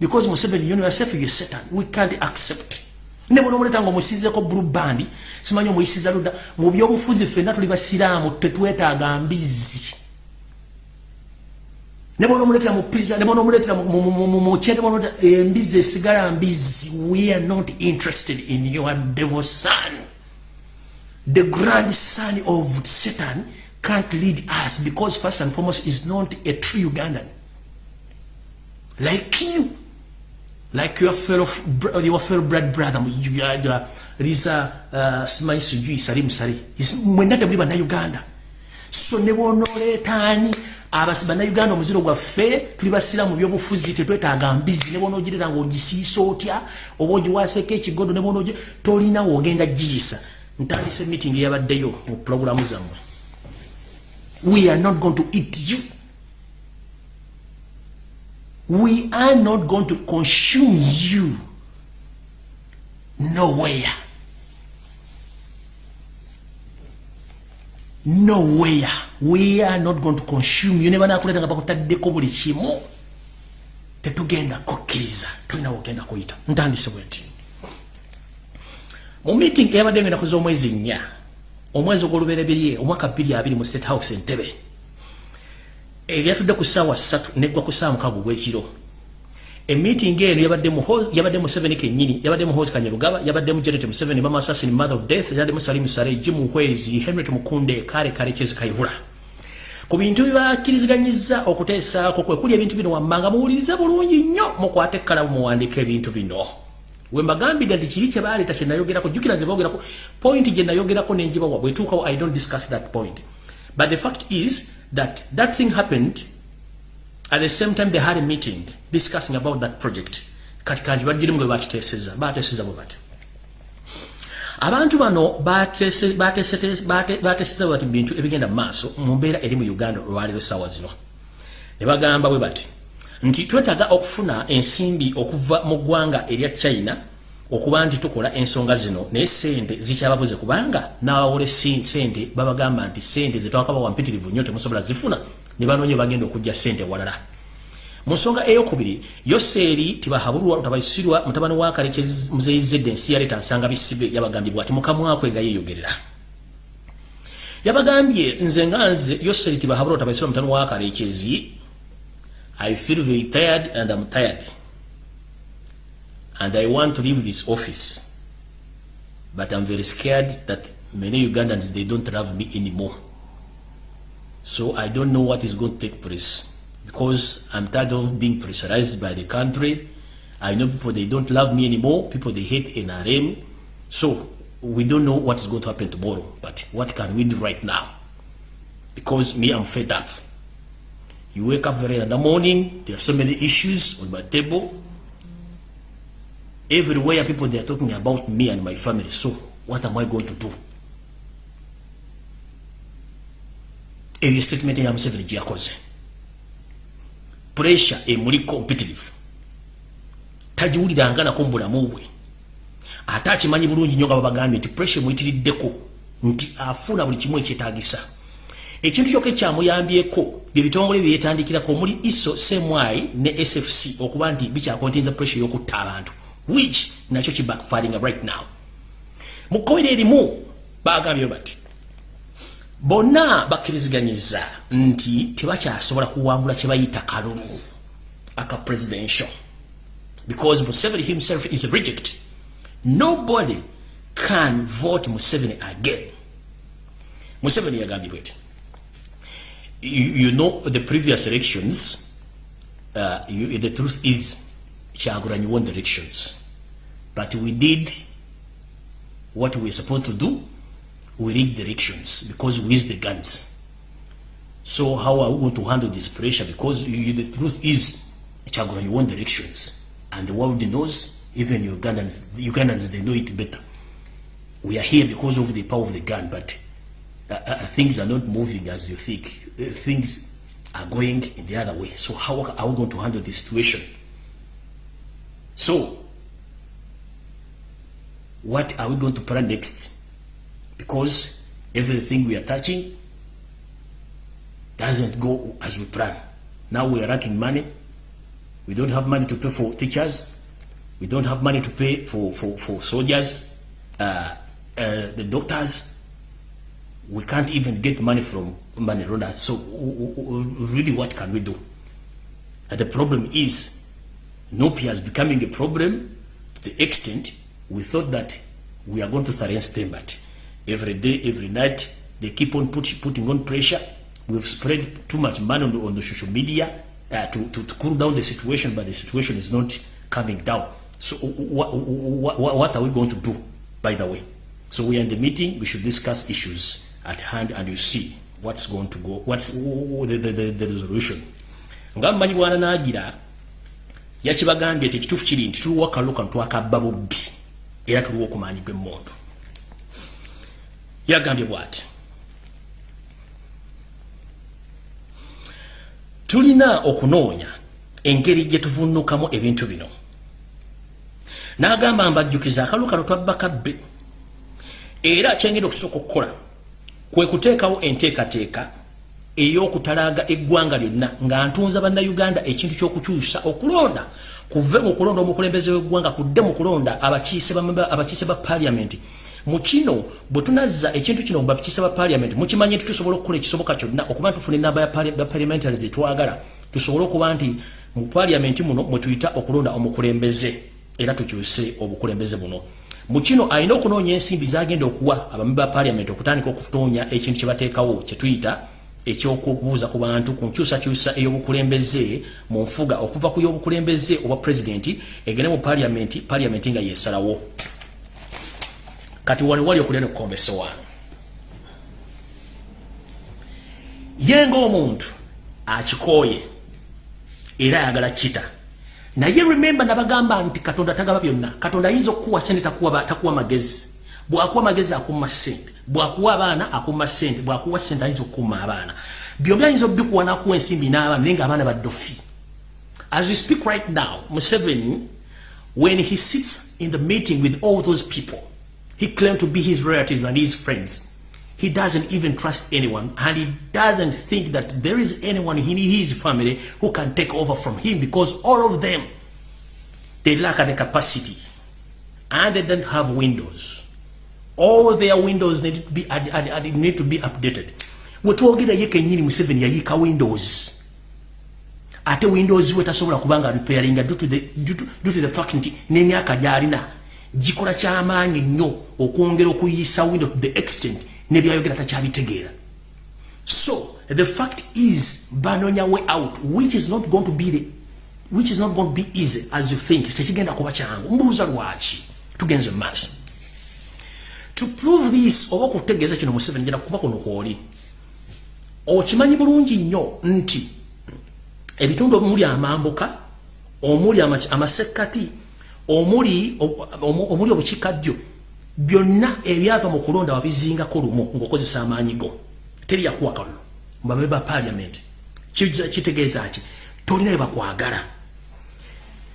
Because museveni you know yourself you're satan. We can't accept ne bwono muleta ngo musizeko blue band simanyo muyisiza luda mu byobufuzi fenna tuli basiraamu tetwetaaga mbizi ne bwono muleta mu pizza ne bwono muleta mu chete bwono embizi esigala mbizi we are not interested in your devil son. The grand son of satan can't lead us because first and foremost is not a true ugandan. Like you like your fellow your fellow blood brother you are Lisa uh, Smai Sujui Salim Sari. Mwenda tabuli bana Uganda. So ne bonoletani abasi bana Uganda omuziro gwa fe tuli basira mu byobufuzi tetwetaaga mbizi. Ne bonogirira ngo gisiiso otya oboji waseke ekigodo ne bonoje tolina wogenda jisa ntandise meeting yabaddeyo mu programu zammwe. We are not going to eat you we are not going to consume you nowhere. Nowhere. We are not going to consume you. Never nakuleta nga bakutaddeko buli kimu. tetugenda kukkiriza tolina wogenda kuyita ntandise bwe nti mu meeting eyabadde ngenda kuza omwezi nnya omwezi ogwolubereberye omwaka bbiri abiri mu state house entebe ebyatudde ku ssaawa ssatu neggwa ku ssaawa mukaaga ogw'ekiro. Emeeting eno yabadde mu seven kennyini yabadde mu hosi kanyerugaba yabadde mu janet museveni mama assassin mother of death yabadde mu salimu sale jimu hwezi henry tumukunde kale kale kyezi kayihura ku bintu bibakkiriziganyizza okuteesaako kwe kuli ebintu bino wammanga muwulirize bulungi nnyo mukwate ekkalamu muwandiika ebintu bino. We mbagambidde nti kiri kye baleeta kye nayogerako jjukira nze boogerako point gye nayogerako nenjibawa bwetuukawo i don't discuss that point. But the fact is that that thing happened At the same time, they had a meeting discussing about that project. Katikanji bajiri mwe bakiteseza, bateseza bwe bati. Abantu bano batese bateseza bati bintu ebigenda maaso mu mbeera eri mu Uganda olwaliro sawa zino. Ne bagamba bwe bati nti twetaga okufuna ensimbi okuva mu ggwanga erya China okuba nti tukola ensonga zino naye sente zikyababuze kubanga n'abawole sente babagamba nti sente zetwakabawa mpitirivu nnyo temusobola zifuna ne banoonya bagenda okujja ssente walala. Mu nsonga eyokubiri yoseeri tibahabulwa tabaisirwa mutabani wa kalekezi muzeyizedde ensi yaleeta nsanga bisibe yabagambye bwati mukamwakwenga yeeyogerera yabagambye nze nga nze yoseeri tibahabulwa tabaisirwa mutabani wa kalekezi i feel very tired and am tired and i want to leave this office but i'm very scared that many ugandans they don't love me anymore So I don't know what is going to take place because I'm tired of being pressurized by the country. I know people, they don't love me anymore. People, they hate NRM. So we don't know what is going to happen tomorrow. But what can we do right now? Because me, I'm fed up. You wake up very in the morning, there are so many issues on my table. Everywhere people, they are talking about me and my family. So what am I going to do? eyo statement ya Museveni gye yakoze pressure emuli competitive tagiwuliranga nako mu bulamu bwe ate akimanyi bulungi nnyo nga babagambye nti pressure emuyitiriddeko nti afuna buli kimu ekyetaagisa ekintu kyokka ekyamuyambyeko bye bitongole byeyetandikirako omuli iso semwai ne sfc okuba nti bikyakontinza pressure y'okutta abantu which nakyo kibackfiring right now. Mu kkobera erimu bagambye bati bonna bakkiriziganyiza nti tebakyasobola kuwangula kye bayita kalulu aka presidential. Because museveni himself is reject. Nobody can vote museveni again. Museveni yagambye bweti you, you know the previous elections uh, you, the truth is kyagulanyi won the elections but we did what we were supposed to do we rig the because we use the guns. So how are we going to handle this pressure? Because you, the truth is, Chagura, you won the. And the world knows, even Ugandans, the Ugandans, they know it better. We are here because of the power of the gun, but uh, uh, things are not moving as you think. Uh, things are going in the other way. So how are we going to handle this situation? So, what are we going to plan next? because everything we are touching doesn't go as we plan. Now we are lacking money. We don't have money to pay for teachers. We don't have money to pay for, for, for soldiers, uh, uh, the doctors. We can't even get money from money Ronda. So really what can we do? And the problem is Nopia is becoming a problem to the extent we thought that we are going to silence them, but every day, every night. They keep on put, putting on pressure. We've spread too much money on the, on the social media uh, to, to, to cool down the situation, but the situation is not coming down. So what, what, what are we going to do, by the way? So we are in the meeting. We should discuss issues at hand and you see what's going to go, what's the, the, the, the resolution. nga mmanyi bwana nagira yakibagambye ti ekituufu kiri nti tuliwo akaluka ntwakabba bubbi era tuliwo okumanyibwa emmondo yagambye bwati tulina okunoonya engeri gye tuvunnukamu ebintu bino. N'agamba mbajjukiza akalu kano twabba kabbe era kyengeri okusooka okukola kwe kuteekawo enteekateeka ey'okutalaga eggwanga lyonna nga ntunza bannayuganda ekintu ky'okukyusa okulonda kuve mu kulonda omukulembeze w'eggwanga kudde mu kulonda abakiise ba paliamenti mu kino bwe tunazza ekintu kino bakiise ba paliamenti mukimanyi nti tusobola okukola ekisoboka kyonna okuba ntufuna enamba ya paliamentary zetwagala tusobole okuba nti mu paliamenti muno mwe tuyita okulonda omukulembeze era tukyuse obukulembeze buno. Mu kino alina okunoonya ensimbi zagenda okuwa abami ba paliamenti okutandika okutoonya ekintu kye bateekawo kye tuyita ekyokubuuza ku bantu ku nkyusakyusa ey'obukulembeze mu nfuga okuva ku y'obukulembeze obwa pulezidenti egende mu paliamenti paliamenti nga yesalawo kati wali wali okulya nekukombesa wano ye ngaomuntu akikooye era ayagala kita naye rememba nabagamba nti katonda tagaba byonna. Katonda ayinza okukuwa sente takuwa magezi. Bwakuwa magezi akuma sente bwakuwa abaana akuma sente bwakuwa sente ayinza okukuma abaana. Byombi ayinza obikuwa nakuwa ensimbi n'abaana naye nga abaana baddofi as we speak right now museveni when he sits in the meeting with all those people he claimed to be his relatives and his friends. He doesn't even trust anyone and he doesn't think that there is anyone in his family who can take over from him because all of them they lack the capacity and they don't have windows all their windows need to be ad, ad, ad, need to be updated. Wetwogera ye kenyini museveni yayika windows. Ate windows we tasobola kubanga repairing due to the due to, due to the fact nti n'emyaka gyalina gikola kyamaanyi nnyo okwongera okuyisa window to the extent nebyayogera takyabitegeera. So the fact is banonya way out which is not going to be the which is not going to be easy as you think. Tekigenda kuba kyangu. Mbuuza lwaki? Tugenze mu maaso to prove this oba okutegeeza kino museveni njira kuba kuno kwoli. Okimanyi bulungi nnyo nti ebitundu omuli amambuka omuli amasekkati omuli omuli obukiikaddyo byonna ebyava mu kulonda wabizingako lumu ng'okozesa amaanyi go teri yakuwa kalulu mubabe ba paliamenti kitegeeza ki? Tolina ebakwagala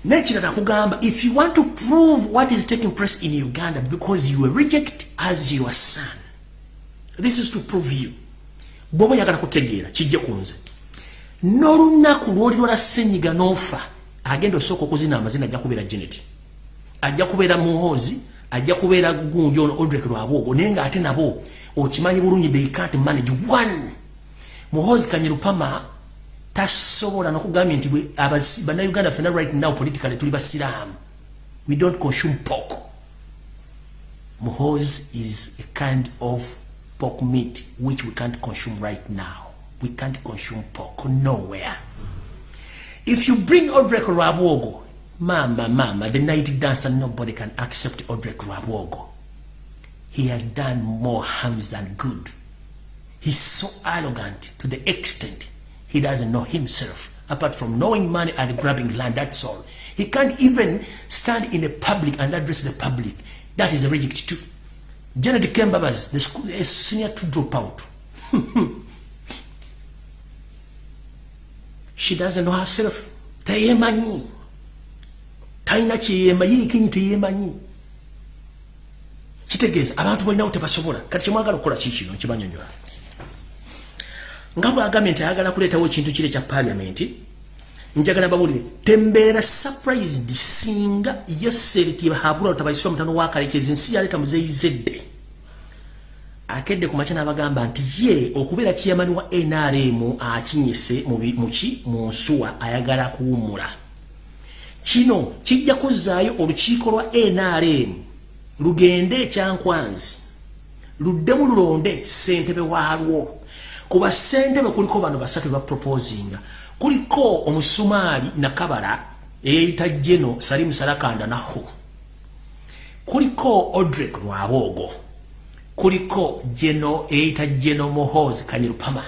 nekirala kugamba if you want to prove what is taking place in uganda because you were reject as your son this is to prove you. Bwoba yagala kutegeera kijje ku nze n'olunaku lwoli lwala senyiga n'ofa agenda osooka okuzina amazina ajja kubeera genet ajja kubeera muhoozi ajja kubeera gundi ono odrek lwabwogo naye ng'ate nabo okimanyi bulungi they can't manage one. Muhoozi kanyerupama tasobola nokugambye nti bannayuganda fena right now politically tuli basiraamu. We don't consume pork. Muhoz is a kind of pork meat which we can't consume right now. We can't consume pork nowhere. If you bring odrek rabwogo mama mama the night dancer nobody can accept odrek rabwogo he has done more harms than good. He's so arrogant to the extent he doesn't know himself. Apart from knowing money and grabbing land that's all. He can't even stand in a public and address the public. That is a reject too. Janet kembabas the school is senior to drop out. She doesn't know herself. Teyemanyi talina kyeyema yiikinyi teyemanyi kitegeeza abantu balinawo tebasobola kati kyemwagala okukola kikino nkibanyonyola nga bwagambye nti ayagala kuleetawo ekintu kiri ekya paliamenti njagala bawulire tembeera surprised singa yoseritihabula lutabaisibwa mutano wakalekezi nsi yaleeta muzeyizedde akedde ku makya n'abagamba nti ye okubeera kiyamani wa nrm akinyise muki mu nsuwa ayagala kuwumula kino kijja kuzzaayo olukiiko lwa nrm lugende ekyankwanzi luddemu lulonde ssentebe waalwo kuba sentebe kuliko bano basatu ba proposinga kuliko omusumaali nakabala eyeyita jeno salimu salakanda naho kuliko odrek lwaboogo kuliko jeno eyeyita jeno mohos kanyerupama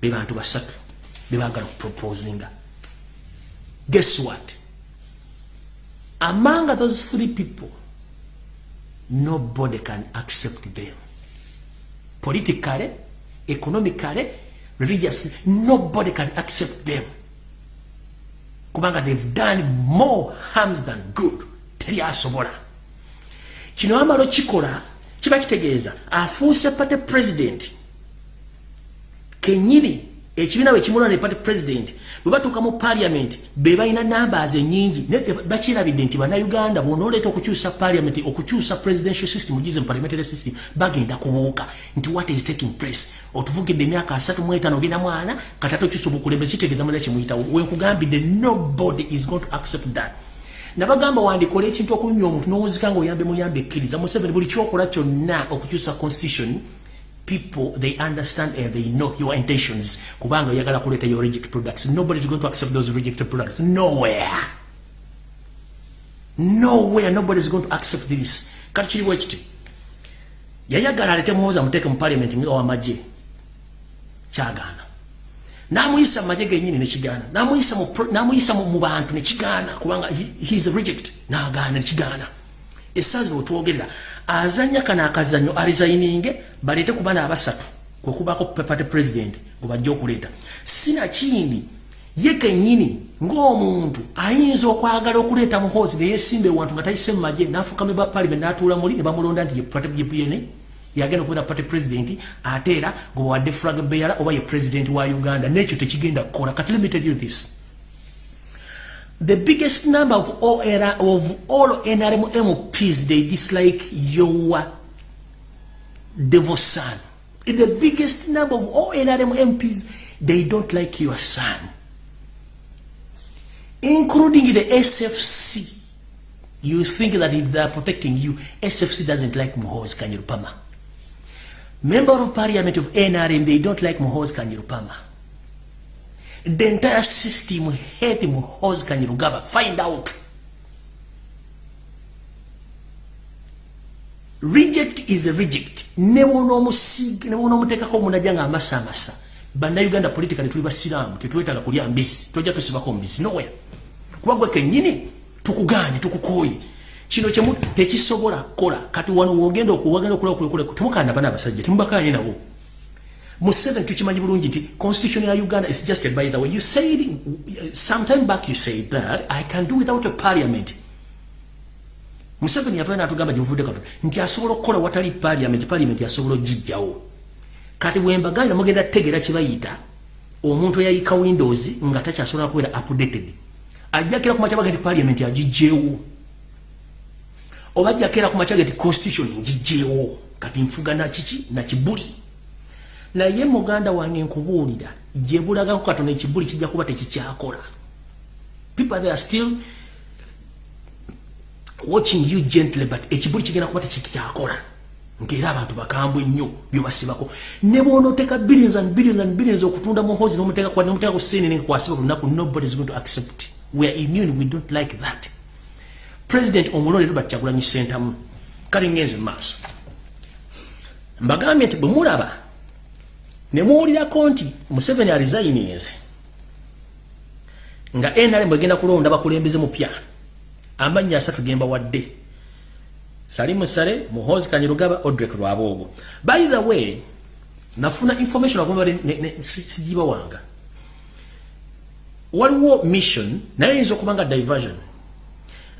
be bantu basatu bebagala kuproposinga guess what? Among those three people nobody can accept them. Politically economically, religiously, nobody can accept them. Kubanga they've done more harms than good. Teri asobola. Kino amalo kikola, kiba kitegeeza, afuuse pate president. kenyini ekibiina bwe kimulwa ne party president bwe batuuka mu parliament be balina numbers ennyingi bakirabidde nti bannayuganda bwonooleeta okukyusa parliament okukyusa presidential system ugize mu parliamentary system bagenda kubuuka nti what is taking place otuvugidde emyaka asatu mu etaano ogenda mwana katata okyusa obukulembeze kitegeeza mulina kimuyitawo wenkugambidde nobody is going to accept that. Nabagamba wandikola ekintu okunywa omuntu n'owuzika nga oyambe muyambe ekkiriza. Museveni buli kyokola kyonna okukyusa constitution people they understand and they know your intentions. Kubanga oyagala kuleta your reject products. Nobody is going to accept those rejected products. Nowhere. Nowhere. Nobody is going to accept this. Kati kiri bwekiti yayagala alete muhoza muteeke mu parliament nga wamagye kyagaana. Namuyisa mu magye genyini nekigaana namuyisa mu bantu nekigaana kubanga he is a reject nagaana nekigaana esazi wetwogerera azanya kana akazanyo arizayininge balete ku bana abasatu kwekubako pepate president ngobajja okuleeta. Sina kindi ye kenyini ng'omuntu ayinza okwagala okuleeta muhoozi neyesimba ewantu nga tayise mu magye nafuka meba parliament natuula muli ne bamulonda nti yepn yagenda okubeera party president ate era ngobawadde flag beara oba ye president wa uganda nekyo tekigenda kukola kati limited you this the biggest number of era, of all NRM MPs, they dislike your devil son. The biggest number of all NRM MPs, they don't like your son. Including the SFC. You think that they are protecting you, SFC doesn't like Muhoz Kanyurupama. Member of Parliament of NRM, they don't like Muhoz Kanyurupama. the entire system hate muhozi kanyirugaba. Find out. Reject is a reject nebonoomuteekako omunaja nga amasa amasa bannayuganda politically tuli basiraamu tetwetaaga kulya mbisi tojja tusibako mbisi nowere kuba gwe kenyini tukuganye tukukooye kino kyemu tekisobola kukola. Kati wano wogenda okuwagenda okulakule temukana bana abasajja temubakanye nabo. Museveni tukimanyi bulungi nti constitution ya Uganda is just by the way. You said sometime back you said that I can do without a parliament. Museveni yavana natugamba jivude kato nti asobola okukola watali parliament parliament asobola jijjawo kati bwemba ganda mugenda tegera kibayita omuntu yayika windows nga takyasobola kubeera updated ajjakira ku machabaga nti parliament agijjeewo oba ajjakira ku machabaga nti constitution ngijjeewo kati nfuga nakiki nakibuli naye muganda wange nkubuulira gye bulagako katono ekibuli kijja kuba tekikyakola. People they are still watching you gently but ekibuli kigenda kuba tekikyakola. Ngaera abantu bakambwe nnyo byobasibako ne bwonoteeka billions and billions and billions okutunda muhozi nomuteeka ku senene nkwasiba lunaku nobody is going to accept. We are immune we don't like that president omulonde robert kyagulanyi sentamu kale ngenze maaso. Mbagambye nti bwe mulaba nemuwulirako nti museveni aresigninze nga nrm egenda kulonda bakulembeze mupya amannya asatu gemba wadde salimu sale muhozi kanyirugaba odrek lwaboogo. By the way nafuna information agomba sijiba wanga. Waliwo mission naye yinza okuba nga diversion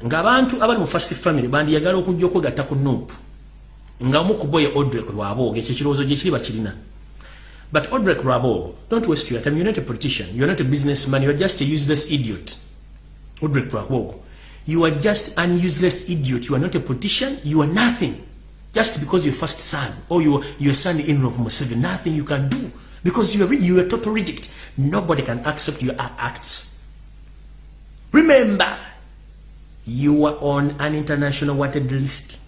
ngaabantu abali mu first family bandiyagala okujja okwegatta ku nupu nga omukuboye odrek lwaboogo ekyo ekirowoozo gyekiri bakirina But Odrek Rabo, don't waste your time. You're not a politician. You're not a businessman. You're just a useless idiot. Odrek Rabo. You are just an useless idiot. You are not a politician. You are nothing. Just because you're first son or you you are son-in-law of Museveni. Nothing you can do. Because you are you are total reject. Nobody can accept your acts. Remember, you are on an international wanted list.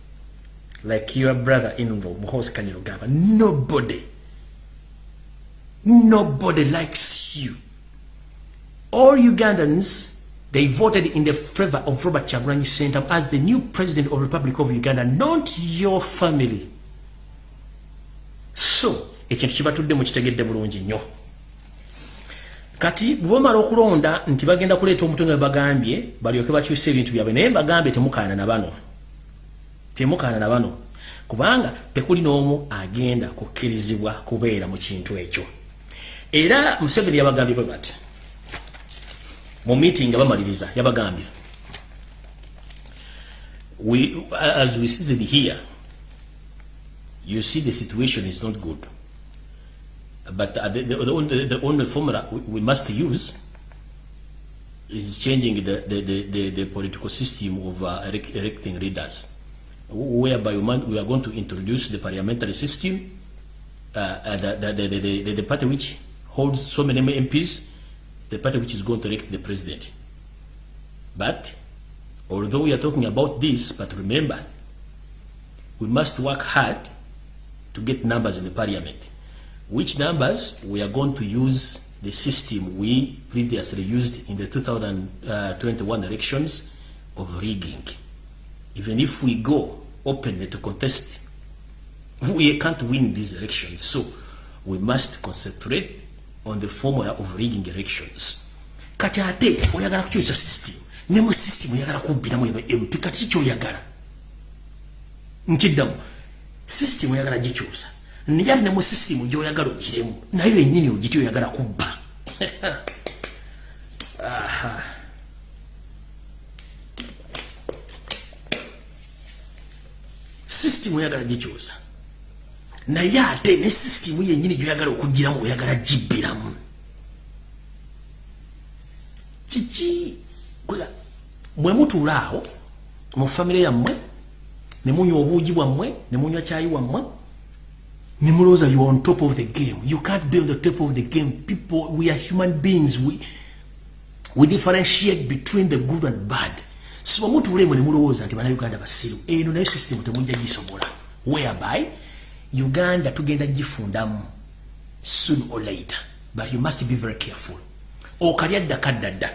Like your brother-in-law, Mohos Kanyirogaba. Nobody. Nobody likes you. All Ugandans, they voted in the favor of Robert Chagulanyi Sentamu as the new president of Republic of Uganda, not your family. So, ekintu kibatudde mu kitegedde bulungi nnyo kati bwebamala okulonda nti bagenda kuleeta omutwe nga bagambye balyoke bakyuse ebintu byabwe naye mbagambye temukaana na bano. Temukaana na bano. Kubanga tekuli n'omu agenda kukkirizibwa kubeera mu kintu ekyo. Era museveni yabagambye bwe bati mu meeting nga bamaliriza yabagambye we, as we seated here you see the situation is not good But uh, the, the, the, only, the only formula we, must use is changing the, the, the, the, political system of uh, electing leaders, whereby we are going to introduce the parliamentary system, uh, uh, the, the, the, the party which holds so many MPs, the party which is going to elect the president. But although we are talking about this, but remember, we must work hard to get numbers in the parliament. Which numbers we are going to use the system we previously used in the 2021 elections of rigging. Even if we go openly to contest, we can't win these elections. So we must concentrate on the formula of rigging elections. Kati ate oyagala kukyusa system ne mu system oyagala kubbiramu MP kati kiki oyagala nkiddamu system oyagala gikyusa ate ne mu system gy'oyagala ogiremu nayo yennyini ogiti oyagala kubba. System oyagala gikyusa naye ate ne system yennyini gy'oyagala okugiramu oyagala gibbiramu. Kiki mwe mutuula awo mu famire yammwe ne munywa obuugi bwammwe ne munywa kyayi wammwe Nimroza, you're on top of the game. You can't be on the top of the game. People, we are human beings. We, we differentiate between the good and bad. So, what we want to know is that Uganda basiru. Eno na system temunja gisobola. Whereby, Uganda tugenda gifundam soon or later. But you must be very careful. Okaliadda kaddadda.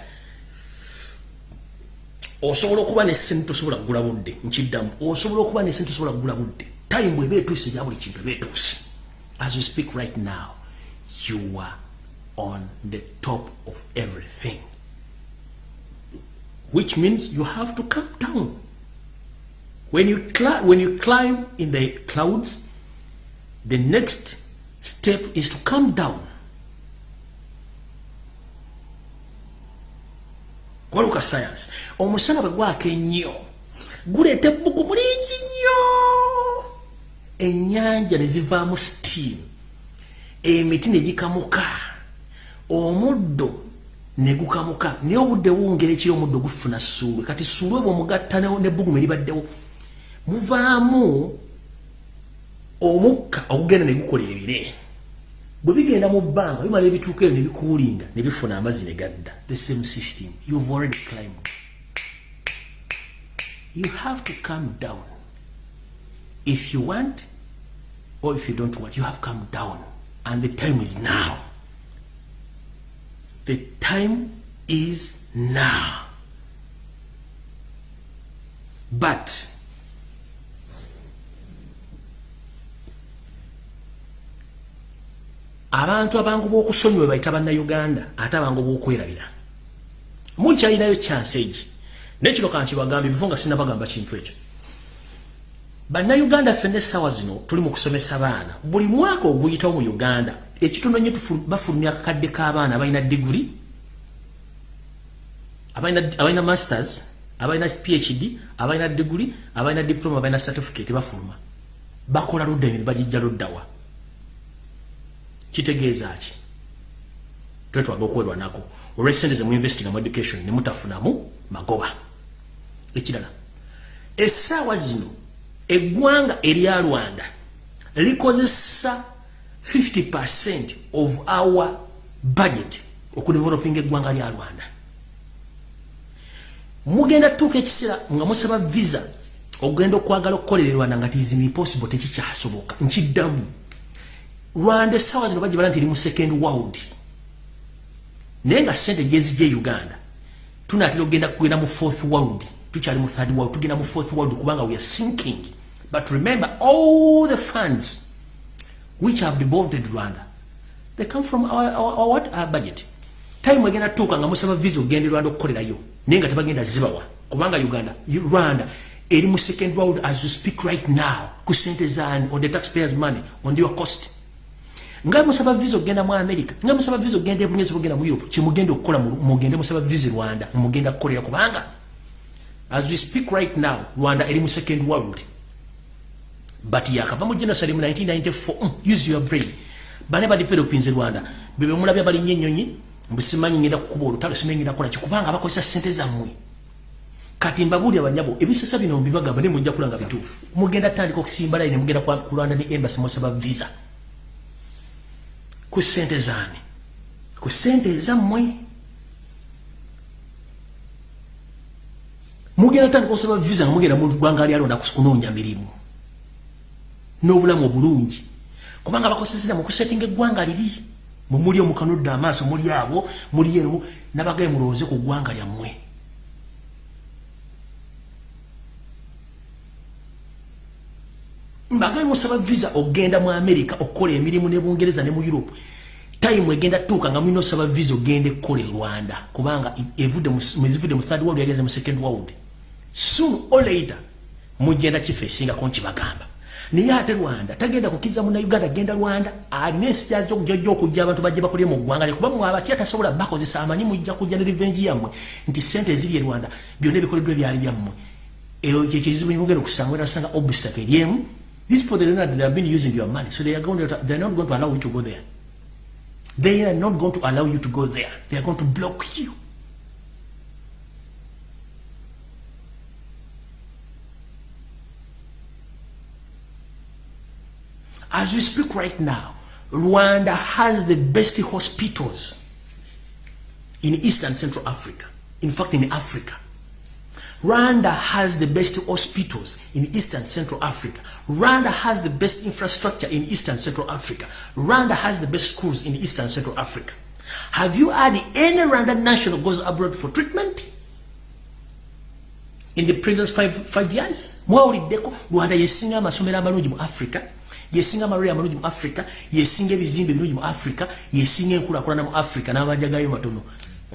Osobola okuba ne ssente tosobola kugula budde. Nkiddamu. Osobola okuba ne ssente tosobola kugula budde. Time bwe beetuuse ya buli kintu beetuuse as you speak right now you are on the top of everything. Which means you have to come down. When you when you climb in the clouds the next step is to come down. Waluka science omusana bwe gwaka ennyo guleeta ebbugu mulingi nnyo enyanja ne zivaamu steam emiti ne gikamuka omuddo ne gukamuka naye obudde buwungera ekiri omuddo gufuna suulwe kati suulwe bwemugatta nebbugumu eribaddewo. Muvaamu omukka ogugenda ne gukola ebire. Bwe bigenda mu bbanga bimala ebituuka eyo ne bikuulinga ne bifuna amazzi ne gadda. The same system. You've already climbed. You have to come down. If you want or if you don't want, you have come down. And the time is now. The time is now. But abantu abangu b'okusonyiwa bayita bannayuganda ate abangu b'okwerabira mukyalinayo chance egi nekino kankibagambye bifo nga sinabagamba kintu ekyo bannayuganda ffenna essaawa zino tuli mu kusomesa baana. Buli mwaka oguyitawo mu uganda ekitono nye bafulumya akakadde k'abaana abalina diguri abalina masters abalina phd abalina diguri abalina diploma abalina certificate bafuluma. Bakola ludda emirimu bagijja luddawa kitegeeza ki? Twetwaga okwerwa nako. Olwesente ze muinvestinga mu education ne mutafunamu magoba. Ekirala essaawa zino eggwanga erya rwanda likozesa 50 of our budget okudevelopinga eggwanga lya rwanda. Mugenda tuuka ekiseera nga musaba visa okugenda okwagala okukolera e rwanda nga tizimi possible tekikyasoboka nkiddamu. Rwanda essaawa zino bagibala nti eri mu second world. Naye nga sente gyezijja e uganda tunaatera okugenda kugenda mu fourth world tukyali mu third world tugenda mu fourth world kubanga we are sinking But remember, all the funds which have devolved Rwanda, they come from our, our, our, what? our budget. Time wagenda tuka nga musaba visa ogende Rwanda okukolerayo naye nga tebagenda zibawa kubanga Uganda Rwanda eri mu second world as you speak right now ku sente zaani on the taxpayers money on your cost nga musaba visa ogenda mu America nga musaba visa ogenda ebunyezo ogenda mu Europe kyemugenda okukola mugende musaba visa Rwanda mugenda kukolera kubanga as we speak right now Rwanda eri mu second world but yakava mu genocide mu 1994 mm, use your brain. Bane badevelopinze rwanda. Bebe mulabya balinnya ennyonyi mbusimanyi ngenda kukuba olutalo simanyi ngenda kukola kikubanga bakozesa sente zammwe kati mbabuulira banyabo ebisesa bino mbibagamba ne mujja kulanga bituufu mugenda tandika okusimba layini mugenda ku rwanda ne embassy musaba visa. Ku sente zaani ku sente ezammwe mugenda tandika okusaba visa nga mugenda mu ggwanga lyalonda kunoonya mirimu n'obulamu obulungi. Kubanga bakosesera mu kusetinga eggwanga liri. Mumuli omukanudde amaaso muli abo muli ero nabagaye mulowooze ku ggwanga lyammwe. Mbagaye musaba visa ogenda mu america okukola emirimu ne bungereza ne mu europe. Time egenda tuuka nga mulina osaba visa ogenda ekkola e rwanda kubanga ezivudde mu third world yagenze mu second world. Soon or later mugenda kifo esingako nkibagamba naye ate rwanda tagenda kukiriza munauganda agenda rwanda alina ensi jjo okujja abantu bajje bakolye mu ggwanga lye kuba mwabatya tasobola bakozesa amanyi mujja kujja ne rivengi yammwe nti sente eziri e rwanda byonna ebikoleddwa ebyali byammwe. Eyo kyekizibu mugenda okusanga erasanga obstacle eryemu these people they have been using your money so they are, going to, they are not going to allow you to go there. They are not going to allow you to go there. They are going to block you As we speak right now, Rwanda has the best hospitals in East and Central Africa. In fact, in Africa. Rwanda has the best hospitals in East and Central Africa. Rwanda has the best infrastructure in East and Central Africa. Rwanda has the best schools in East and Central Africa. Have you had any Rwanda national goes abroad for treatment? In the previous five, five years? Rwanda yesinga amasomero amalungi mu Africa. Yesinga amalwaliro amalungi mu africa yesinga ebizimbe ebirungi mu africa yesinga enkulakulana mu africa n'amajja gayo matono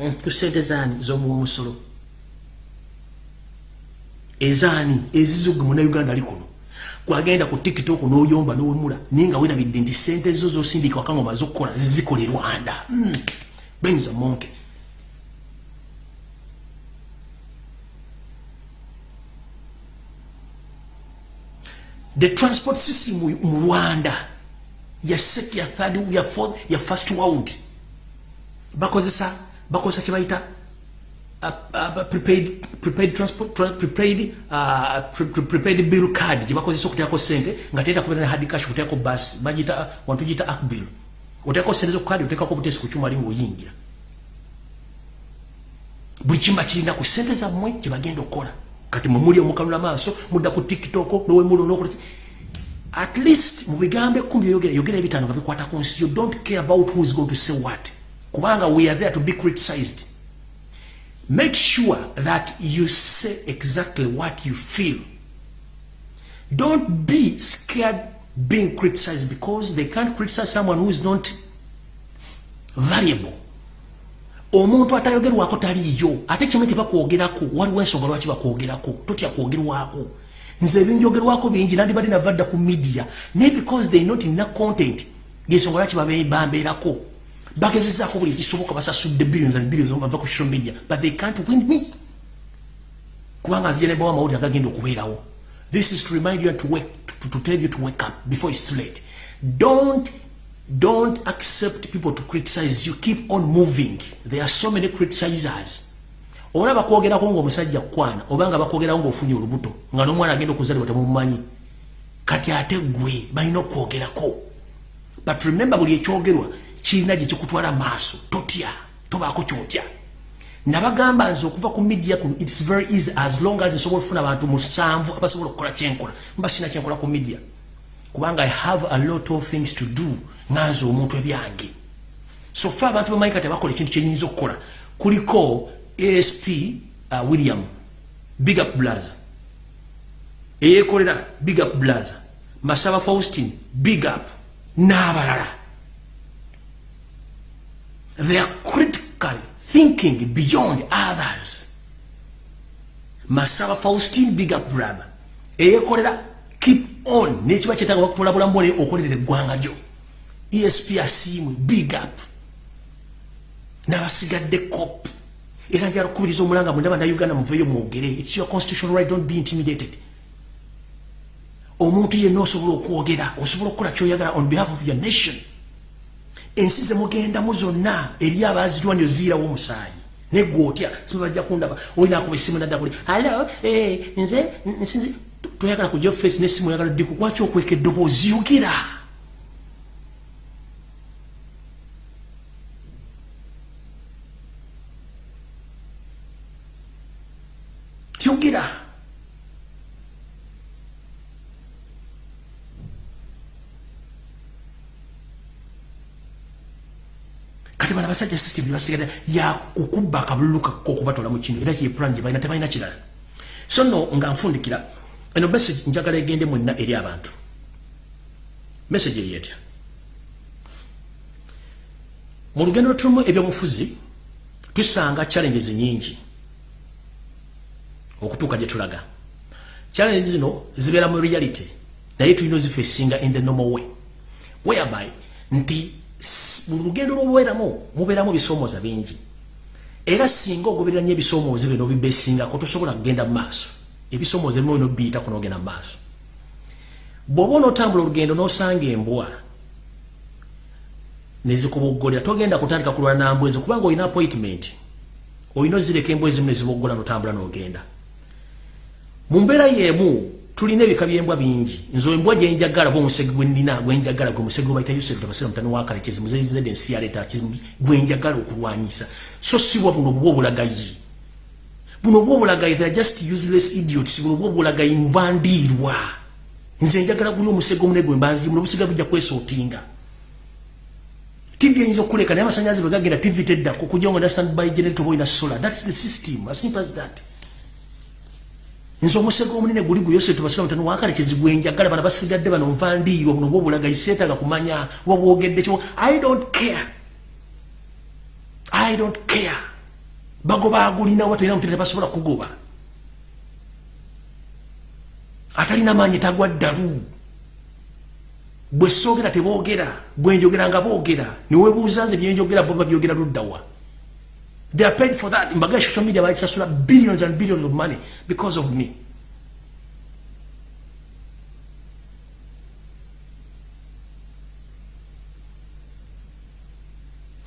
mm, ku sente zaani z'omuwomusolo ezaani ezizuge munauganda ali kuno? Kwagenda ku tiktok n'oyomba n'owemula naye nga werabidde nti sente zo zosindika waka nga omaze okukola zizikola e rwanda. Mm, benza monke the transport system mu rwanda ya sec ya third ya fourth ya first world bakozesa bakozesa kibayita uh, uh, prepaid prepaid transport prepaid uh, pre prepaid bill card jibakozesa okuteako sente nga teta kubera na hard cash kuteako bus bajita wantu jita app bill. Uteako sente zo card uteako butesi ku chuma lingo yingira. Buli kimba kirina ku sente za mmwe kibagenda okukola kati mumuli omukanula maaso mudda ku tiktok nowemulo nokuli at least mubigambe kumbi yogera yogera ebitano ngabikwata ku nsi. You don't care about who is going to say what. Kubanga we are there to be criticized. Make sure that you say exactly what you feel. Don't be scared being criticized because they can't criticize someone who is not valuable omuntu atayogerwako taliyo ate kimwe tebakwogerako waliwo ensonga lwaki bakwogerako? Totya kwogerwako? Nze ebinjogerwako bingi nandi bali navadda ku media. Naye because they not ina content ngensonga lwaki bambeerako? Bagezezaako buli kisoboka basasudde billions and billions bava ku social media but they can't win me. Kubanga nzija nebawa amawulire agagenda okubeerawo. This is to remind you to, wake, to, to tell you to wake up before it's too late. Don't don't accept people to criticize you. Keep on moving. There are so many criticizers. Ola bakwogerako ngaomusajja kukwana obanga bakwogerako ngaofunye olubuto nga nomwana agenda okuzalibwa temumumanyi kati ate gwe balina okwogerako. But remember buli ekyogerwa kirina gyekikutwala maaso. Totya. Tobaako kyotya. Nabagamba nze okuva ku media kuno its very easy. As long as nsobola okufuna abantu musanvu abasobola okukola kyenkola mba sina kyenkola ku media. Kubanga i have a lot of things to do nanze omuntu ebyange. So fe abantu bamanyi kati bakola ekintu kyenyinza okukola. Kuliko asp uh, william big up blaza. Eyekolera big up blaza. Masaba faustin big up. N'abalala. They are critically thinking beyond others. Masaba faustin big up brother eyekolera keep on. Nekiba kyetaaga bakutwala bulamu bwole okolerera eggwanga gyo esp asiimwe big up. N'abasigadde cop. Era njala kukubiriza omulanga mwenda bannauganda muveeyo mwogere. Its your constitutional right don't be intimidated. Omuntu yenna osobola okwogera osobola okukola kyoyagala on behalf of your nation. Ensi zemugendamu zonna eri abazirwani oziirawo omusaayi. Negwotya sibajja kundaba olinakuba esimu naddakuli alo eh, nze nsinzi toyagala kujja ofesi nesimu oyagala ddiku kwaki okweka eddoboozi yogera kati bana basajja system basigala ya kukubba kabuluka kokubatola mu kino era ki plan je bayina tebayina kirala. So no nga nfundikira eno message njagala egende mwenna eri abantu. Message eri etya? Mu lugendo tulumu ebyobufuzi tusanga challenges nyingi okutuuka gye tulaga. Challenges zino zibeera mu reality naye tulina ozifesinga in the normal way. Whereby nti mu lugendo lw'obubeeramu mubeeramu ebisomooza bingi. Era singa ogoberera nnyo ebisomooza bino bibesingako tosobola kugenda mu maaso. Ebisomooza ebimu bino biyitako n'ogenda mu maaso. Bw'oba onootambula olugendo n'osanga embwa nezikuboggolera togenda kutandika kulwana nambwa ezo kubanga olina appointment olina ozireka embwa ezimu neziboggola n'otambula n'ogenda. Mu mbeera y'emu tulina ebika byembwa bingi. Nzo embwa gyenjagala bwomusege gwenina gwenjagala gwe musege gwebayita yusuf tabasira mutani wakale kizimu zezizede ensi yaleeta kizimu gwenjagala okulwanyisa. So siwa buno obubwa obulagayi. Buno obubwa obulagayi theyare just useless idiots. Buno obubwa obulagayi nvandiirwa nze njagala guli omusege omune gwe mbanzi buno obusiga bujja kwesootinga tivi eyinza okuleka naye amasanyazi bwe gagenda tivi teddako kujja ngo understand by generator boyina solar. That's the system. As simple as that nze omusego omunene guli guyose tubasira mutano wakale kizigwenjagala bana basigadde bano nvandiirwa buno bwobulaga iseetaga kumanya wabwogedde kyo. I don't care. I don't care. Bagoba agulina wa tolina mutene basobola kugoba. Atalina maanyi tagwa ddalu. Bwe soogera teboogera bwenjogera nga boogera. Niwebuuza nze byenjogera bo babyogera luddawa They are paid for that. Bangladesh, social media, it's billions and billions of money because of me.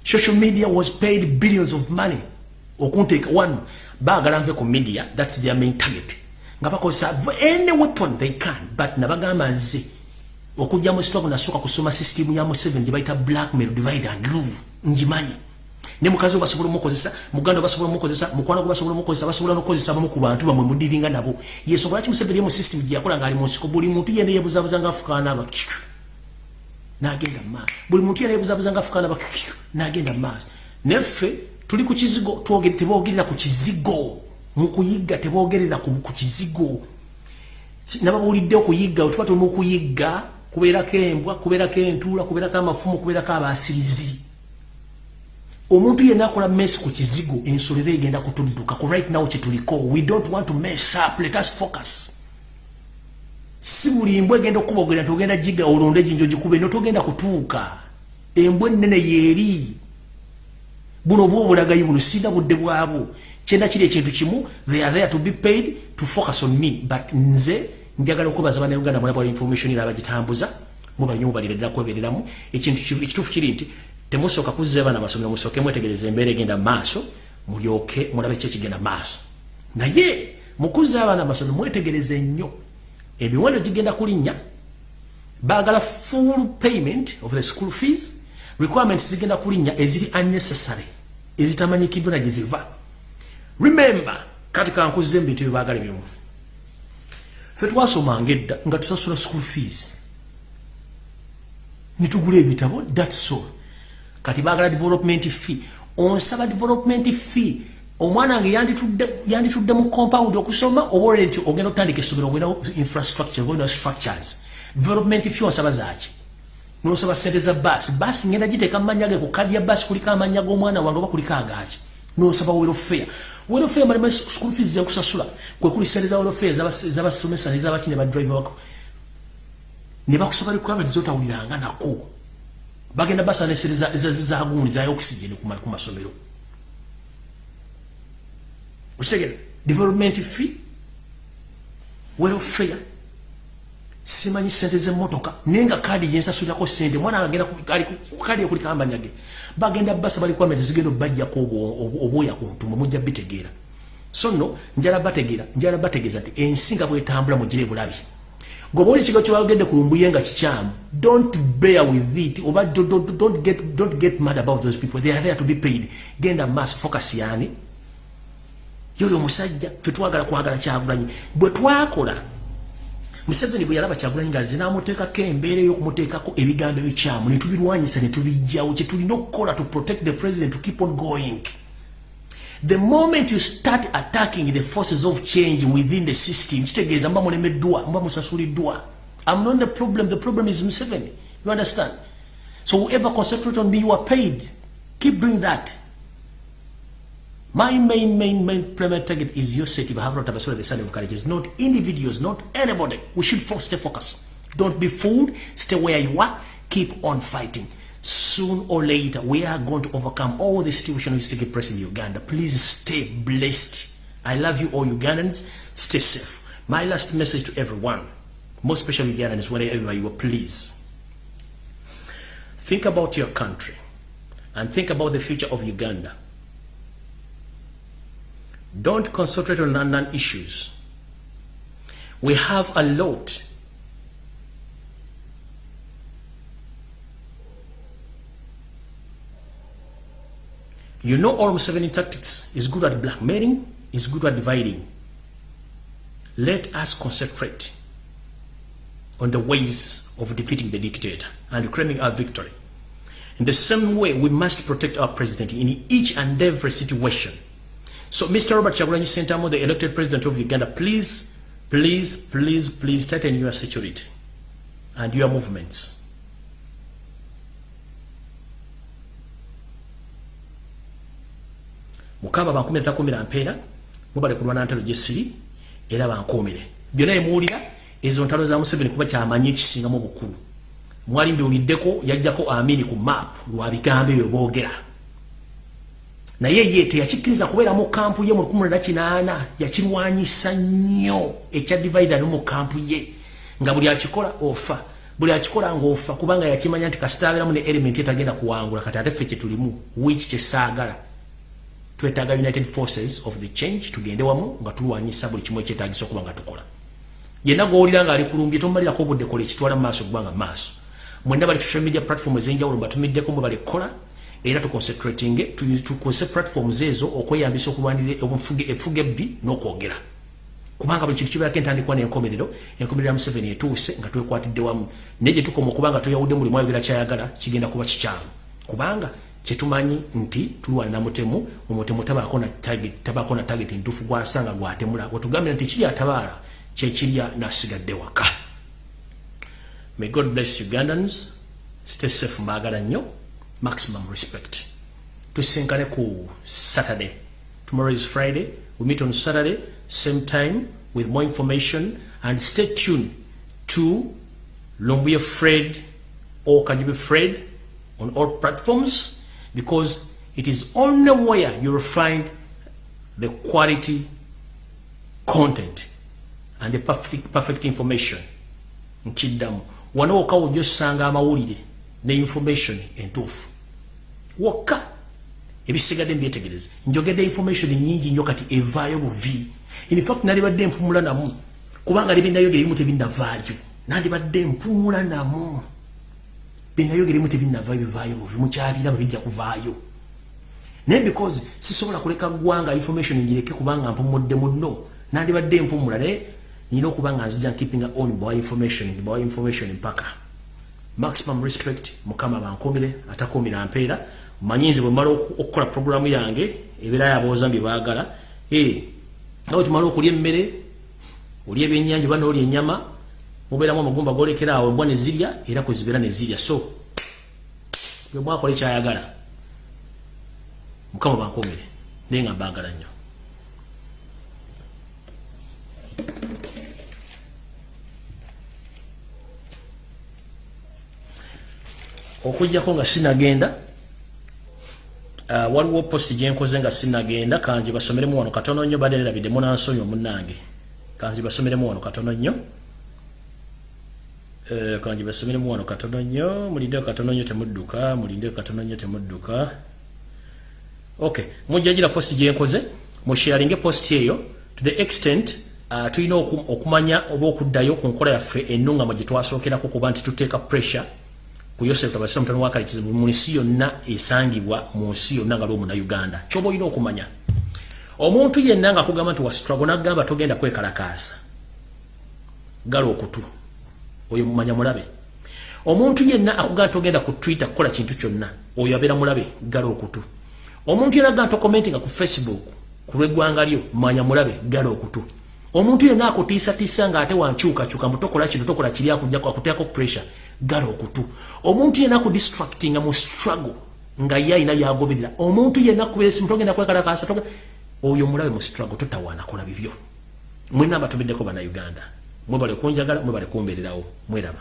Social media was paid billions of money. take one bagala nve ku media, that's their main target. Nga bakozesa any weapon they can, but nabagamba nze okujja mu stock nasooka kusoma system ya mu 7 gye bayita blackmail divide and rule njimanyi ne mukazi basobola mukozesa muganda basobola mukozesa mukwana basobola mukozesa basobola nokozesa bamu ku bantu bamwe mudiringa nabo. Yesobola kimusebere mu system gye yakola ngali mu nsiko? Buli muntu yene yebuzabuza nga afukana aba nagenda ma buli muntu yene yebuzabuza nga afukana aba nagenda ma neffe tuli ku kizigo tebogerera ku kizigo. Mu kuyigga tebogerera ku kizigo. Nababulidde okuyigga otuba tuli mu kuyigga kubeerako embwa kubeerako entuula kubeerako amafumu kubeerako abasirizi omuntu yenna akola mess ku kizigo ensolo era egenda kutudduka ku right now kyetuliko. We don't want to mess up. Let us focus. Si buli mbwa egenda okubogera nti ogenda giga olonde ginjo gikube notogenda kutuuka embwa ennene yeeri buno bwa obulagayi buno sina budde bwabwo. Kyenda kiri ekintu kimu they are there to be paid to focus on me. But nze njagala okubaza banauganda mwana bwa information era abagitambuza mubanyo mubalira ddala kwebereramu ekintu ekituufu kiri nti temusoka kuzza bana masomero musoke mwetegereza embeera egenda maaso mulyoke mulabe ki ekigenda maaso. Naye mukuzza abaana masomero mwetegereza ennyo emiwendo gigenda kulinnya baagala full payment of the school fees requirements zigenda kulinnya eziri unnecessary ezitamanyikiddwa na gyeziva remember kati kankuzza ebintu byebaagala ebimu. Fe twasomanga edda nga tusasula school fees. Nitugula ebitabo that's all kati bagala development fee. Onsaba development fee. Omwana wange yanditudde mu compound okusoma oba olere nti ogenda okutandika essomero ogenda infrastructure ogenda structures. Development fee onsaba zaki nosaba sente za basi basi ngenda giteeka mumanya ge ku kadi ya basi kuliko amanya g'omwana wange oba kuliko agaki nosaba welfare welfare malima school fees zenkusasula kwekuli sente za welfare zabasomesa nezabaki ne badrive wako ne bakusaba requirement zotawuliranga nako bagenda basanesereza zagundi za oxygen ku masomero okitegera? Development fee? Welfare? Simanyi sente z'emmotoka naye nga kaadi gyensasulirako sente mwana agenda kaadi ekuliko ambanyage bagenda basa bali kwame tezigenda obajjako obwoya ku ntumwe mujja bitegeera so nno njala bategeera njala bategeeza nti ensi nga bwetambula mugire bulabi goba oli kigo kyewagende ku lumbuye nga kikyamu don't bear with it. Oba don't get, don't get mad about those people. They are there to be paid. Genda maaso focus yani. Yoli omusajja fetwagala kwagala kyagulanyi. Bwe twakola Museveni bwe yalaba kyagulanyi nga zinamuteekako embeera ey'okumuteekako ebigambo ebikyamu ne tubirwanyisa ne tubijjawo kye tulina okukola to protect the president to keep on going the moment you start attacking the forces of change within the system i'm not the problem the problem is Museveni you understand so whoever concentrate on me you are paid keep doing that My main, main, main primary target is your city. we have not the son of courageous, not individuals, not anybody. We should stay focused. Don't be fooled. Stay where you are. Keep on fighting. Soon or later, we are going to overcome all the situation is taking place in Uganda. Please stay blessed. I love you all Ugandans. Stay safe. My last message to everyone, most especially Ugandans, wherever you are, please. Think about your country and think about the future of Uganda. Don't concentrate on London issues. We have a lot. You know almost 70 tactics is good at blackmailing, is good at dividing. Let us concentrate on the ways of defeating the dictator and claiming our victory. In the same way, we must protect our president in each and every situation. So, Mr. Robert Chagulanyi Sentamo, the elected president of Uganda, please, please, please, please tighten your security and your movements. Mukama bankumira takumira mpeera mubale kulwana ntalo gyesiri era bankuumire. Byonna emuwulira ezo ntalo za museveni kuba kyamanyi ekisingamu obukulu. Mwali mbiwuliddeko yajjako amini ku map lwa bigambo ebyo boogera. Naye ye teyakikkiriza kubeera mu kampu ye mu 18 yakirwanyisa nnyo ekya divider mu kampu ye. Nga buli akikola ofa. Buli akikola ngaofa kubanga yakimanya nti kasitaaberamu ne element etagenda kuwangula. Kati ate ffe kyetulimu wiiki kyesaagala twetaaga united forces of the change tugende wamu nga tulwanyisa buli kimu ekyetagisa okuba nga tukola. Yenna gwowulira nga ali kulumbye tomalirako obudde kola ekitwala mu maaso kubanga maaso mwenda bali social media platform ez'enjawulo mbatumiddeko mwe bali kukola era tuconcentrating tukozese platforms ezo okweyambisa okulwanirira efuga ebbi n'okwogera. Kubanga buli kintu kibeerako entandikwa n'enkomerero enkomerero ya museveni etuuse nga twekwatidde wamu. Naye gye tukoma okubanga tweyawudde mulimu ayogera kyayagala kigenda kuba kikyamu. Kubanga kyetumanyi nti tulwana mutemu omutemu tabaako na target ntuufu gwasanga gwatemula wetugambira nti kiri atabaala kyekirya nasigadde waka may god bless ugandans stay safe mbaagala nnyo maximum respect. To Sinkaneku Saturday. Tomorrow is Friday. We meet on Saturday, same time, with more information. And stay tuned to Lumbuya Fred or Kajibi Fred on all platforms because it is only where you will find the quality content and the perfect, perfect information. Nchidamu. Wanoka ujosanga amawulire ne information entuufu. Wokka. Ebisigadde mbyetegereze. Njogedde information nyingi nnyo kati evaayo buvi. Infact nalibadde mpumula namu. Kubanga libinayogera ebimu tebinavaayo. Nandibadde mpumula namu binayogera ebimu tebinavaayo bivaayo buvi mukyabira bwebijja kuvaayo. Naye because sisobola kuleka ggwanga information njireke kubanga mpumudde munno. Nandibadde mpumula naye nina okuba nga nzija keeping on bwa information bwa information mpaka. Maximum respect mukama bankomire atakumira mpeera. Manyinzi bwe mala okukola programu yange ebeera yabooza mbye baagala. Eh, nawe tumala okulya emmere olya ebyennyanja oba noolya ennyama mubeeramu amagumba golekera awo embwa ne zirya era kwezibeera ne zirya. So bwe mwakola ekyayagala mukama bankomire naye nga mbaagala nnyo. Okujjako nga sinagenda uh, waliwo posti gyenkoze nga sinagenda kanji basomeremu wano katono nnyo badde nerabidde munansonyi omunange kanji basomeremu wano katono nnyo eh, kanji basomere muwano katono nnyo mulindeo katono nnyo temudduka mulindeo katono nnyo temudduka. Okay mujjagira posti gyenkoze musharinge posti eyo to the extent uh, tulina okumanya oba okuddayo ku nkola yaffe ennungamo gye twasookerako kuba nti tuteeka pressure ku yosef tabasira mutano wakalikizibu mu nsi yonna esangibwa mu nsi yonna nga lwomu na uganda kyoba olina okumanya? Omuntu yenna nga akugamba nti wastrago nagamba togenda kwekalakaasa. Gala okutu oyo mumanya mulabe. Omuntu yenna akugamba togenda ku twitter kukola kintu kyonna oyo abeera mulabe gala okutu. Omuntu yenna agamba tokomenti nga ku facebook ku lweggwanga lyo manya mulabe gala okutu. Omuntu yenna akutiisatiisa nga ate wankyukakyuka mutokola kino tokola kiri akujjako akuteako pressure gala okutu. Omuntu yenna ku distractinga mu struggle nga ye ayina byagoberera omuntu yenna kubeera esimu togenda kwekalakaasa oyo mulabe mu struggle totawaana kola bibyo. Mwena abatubiddeko bannayuganda mwebale kunjagala mwebale kumbeererawo mweraba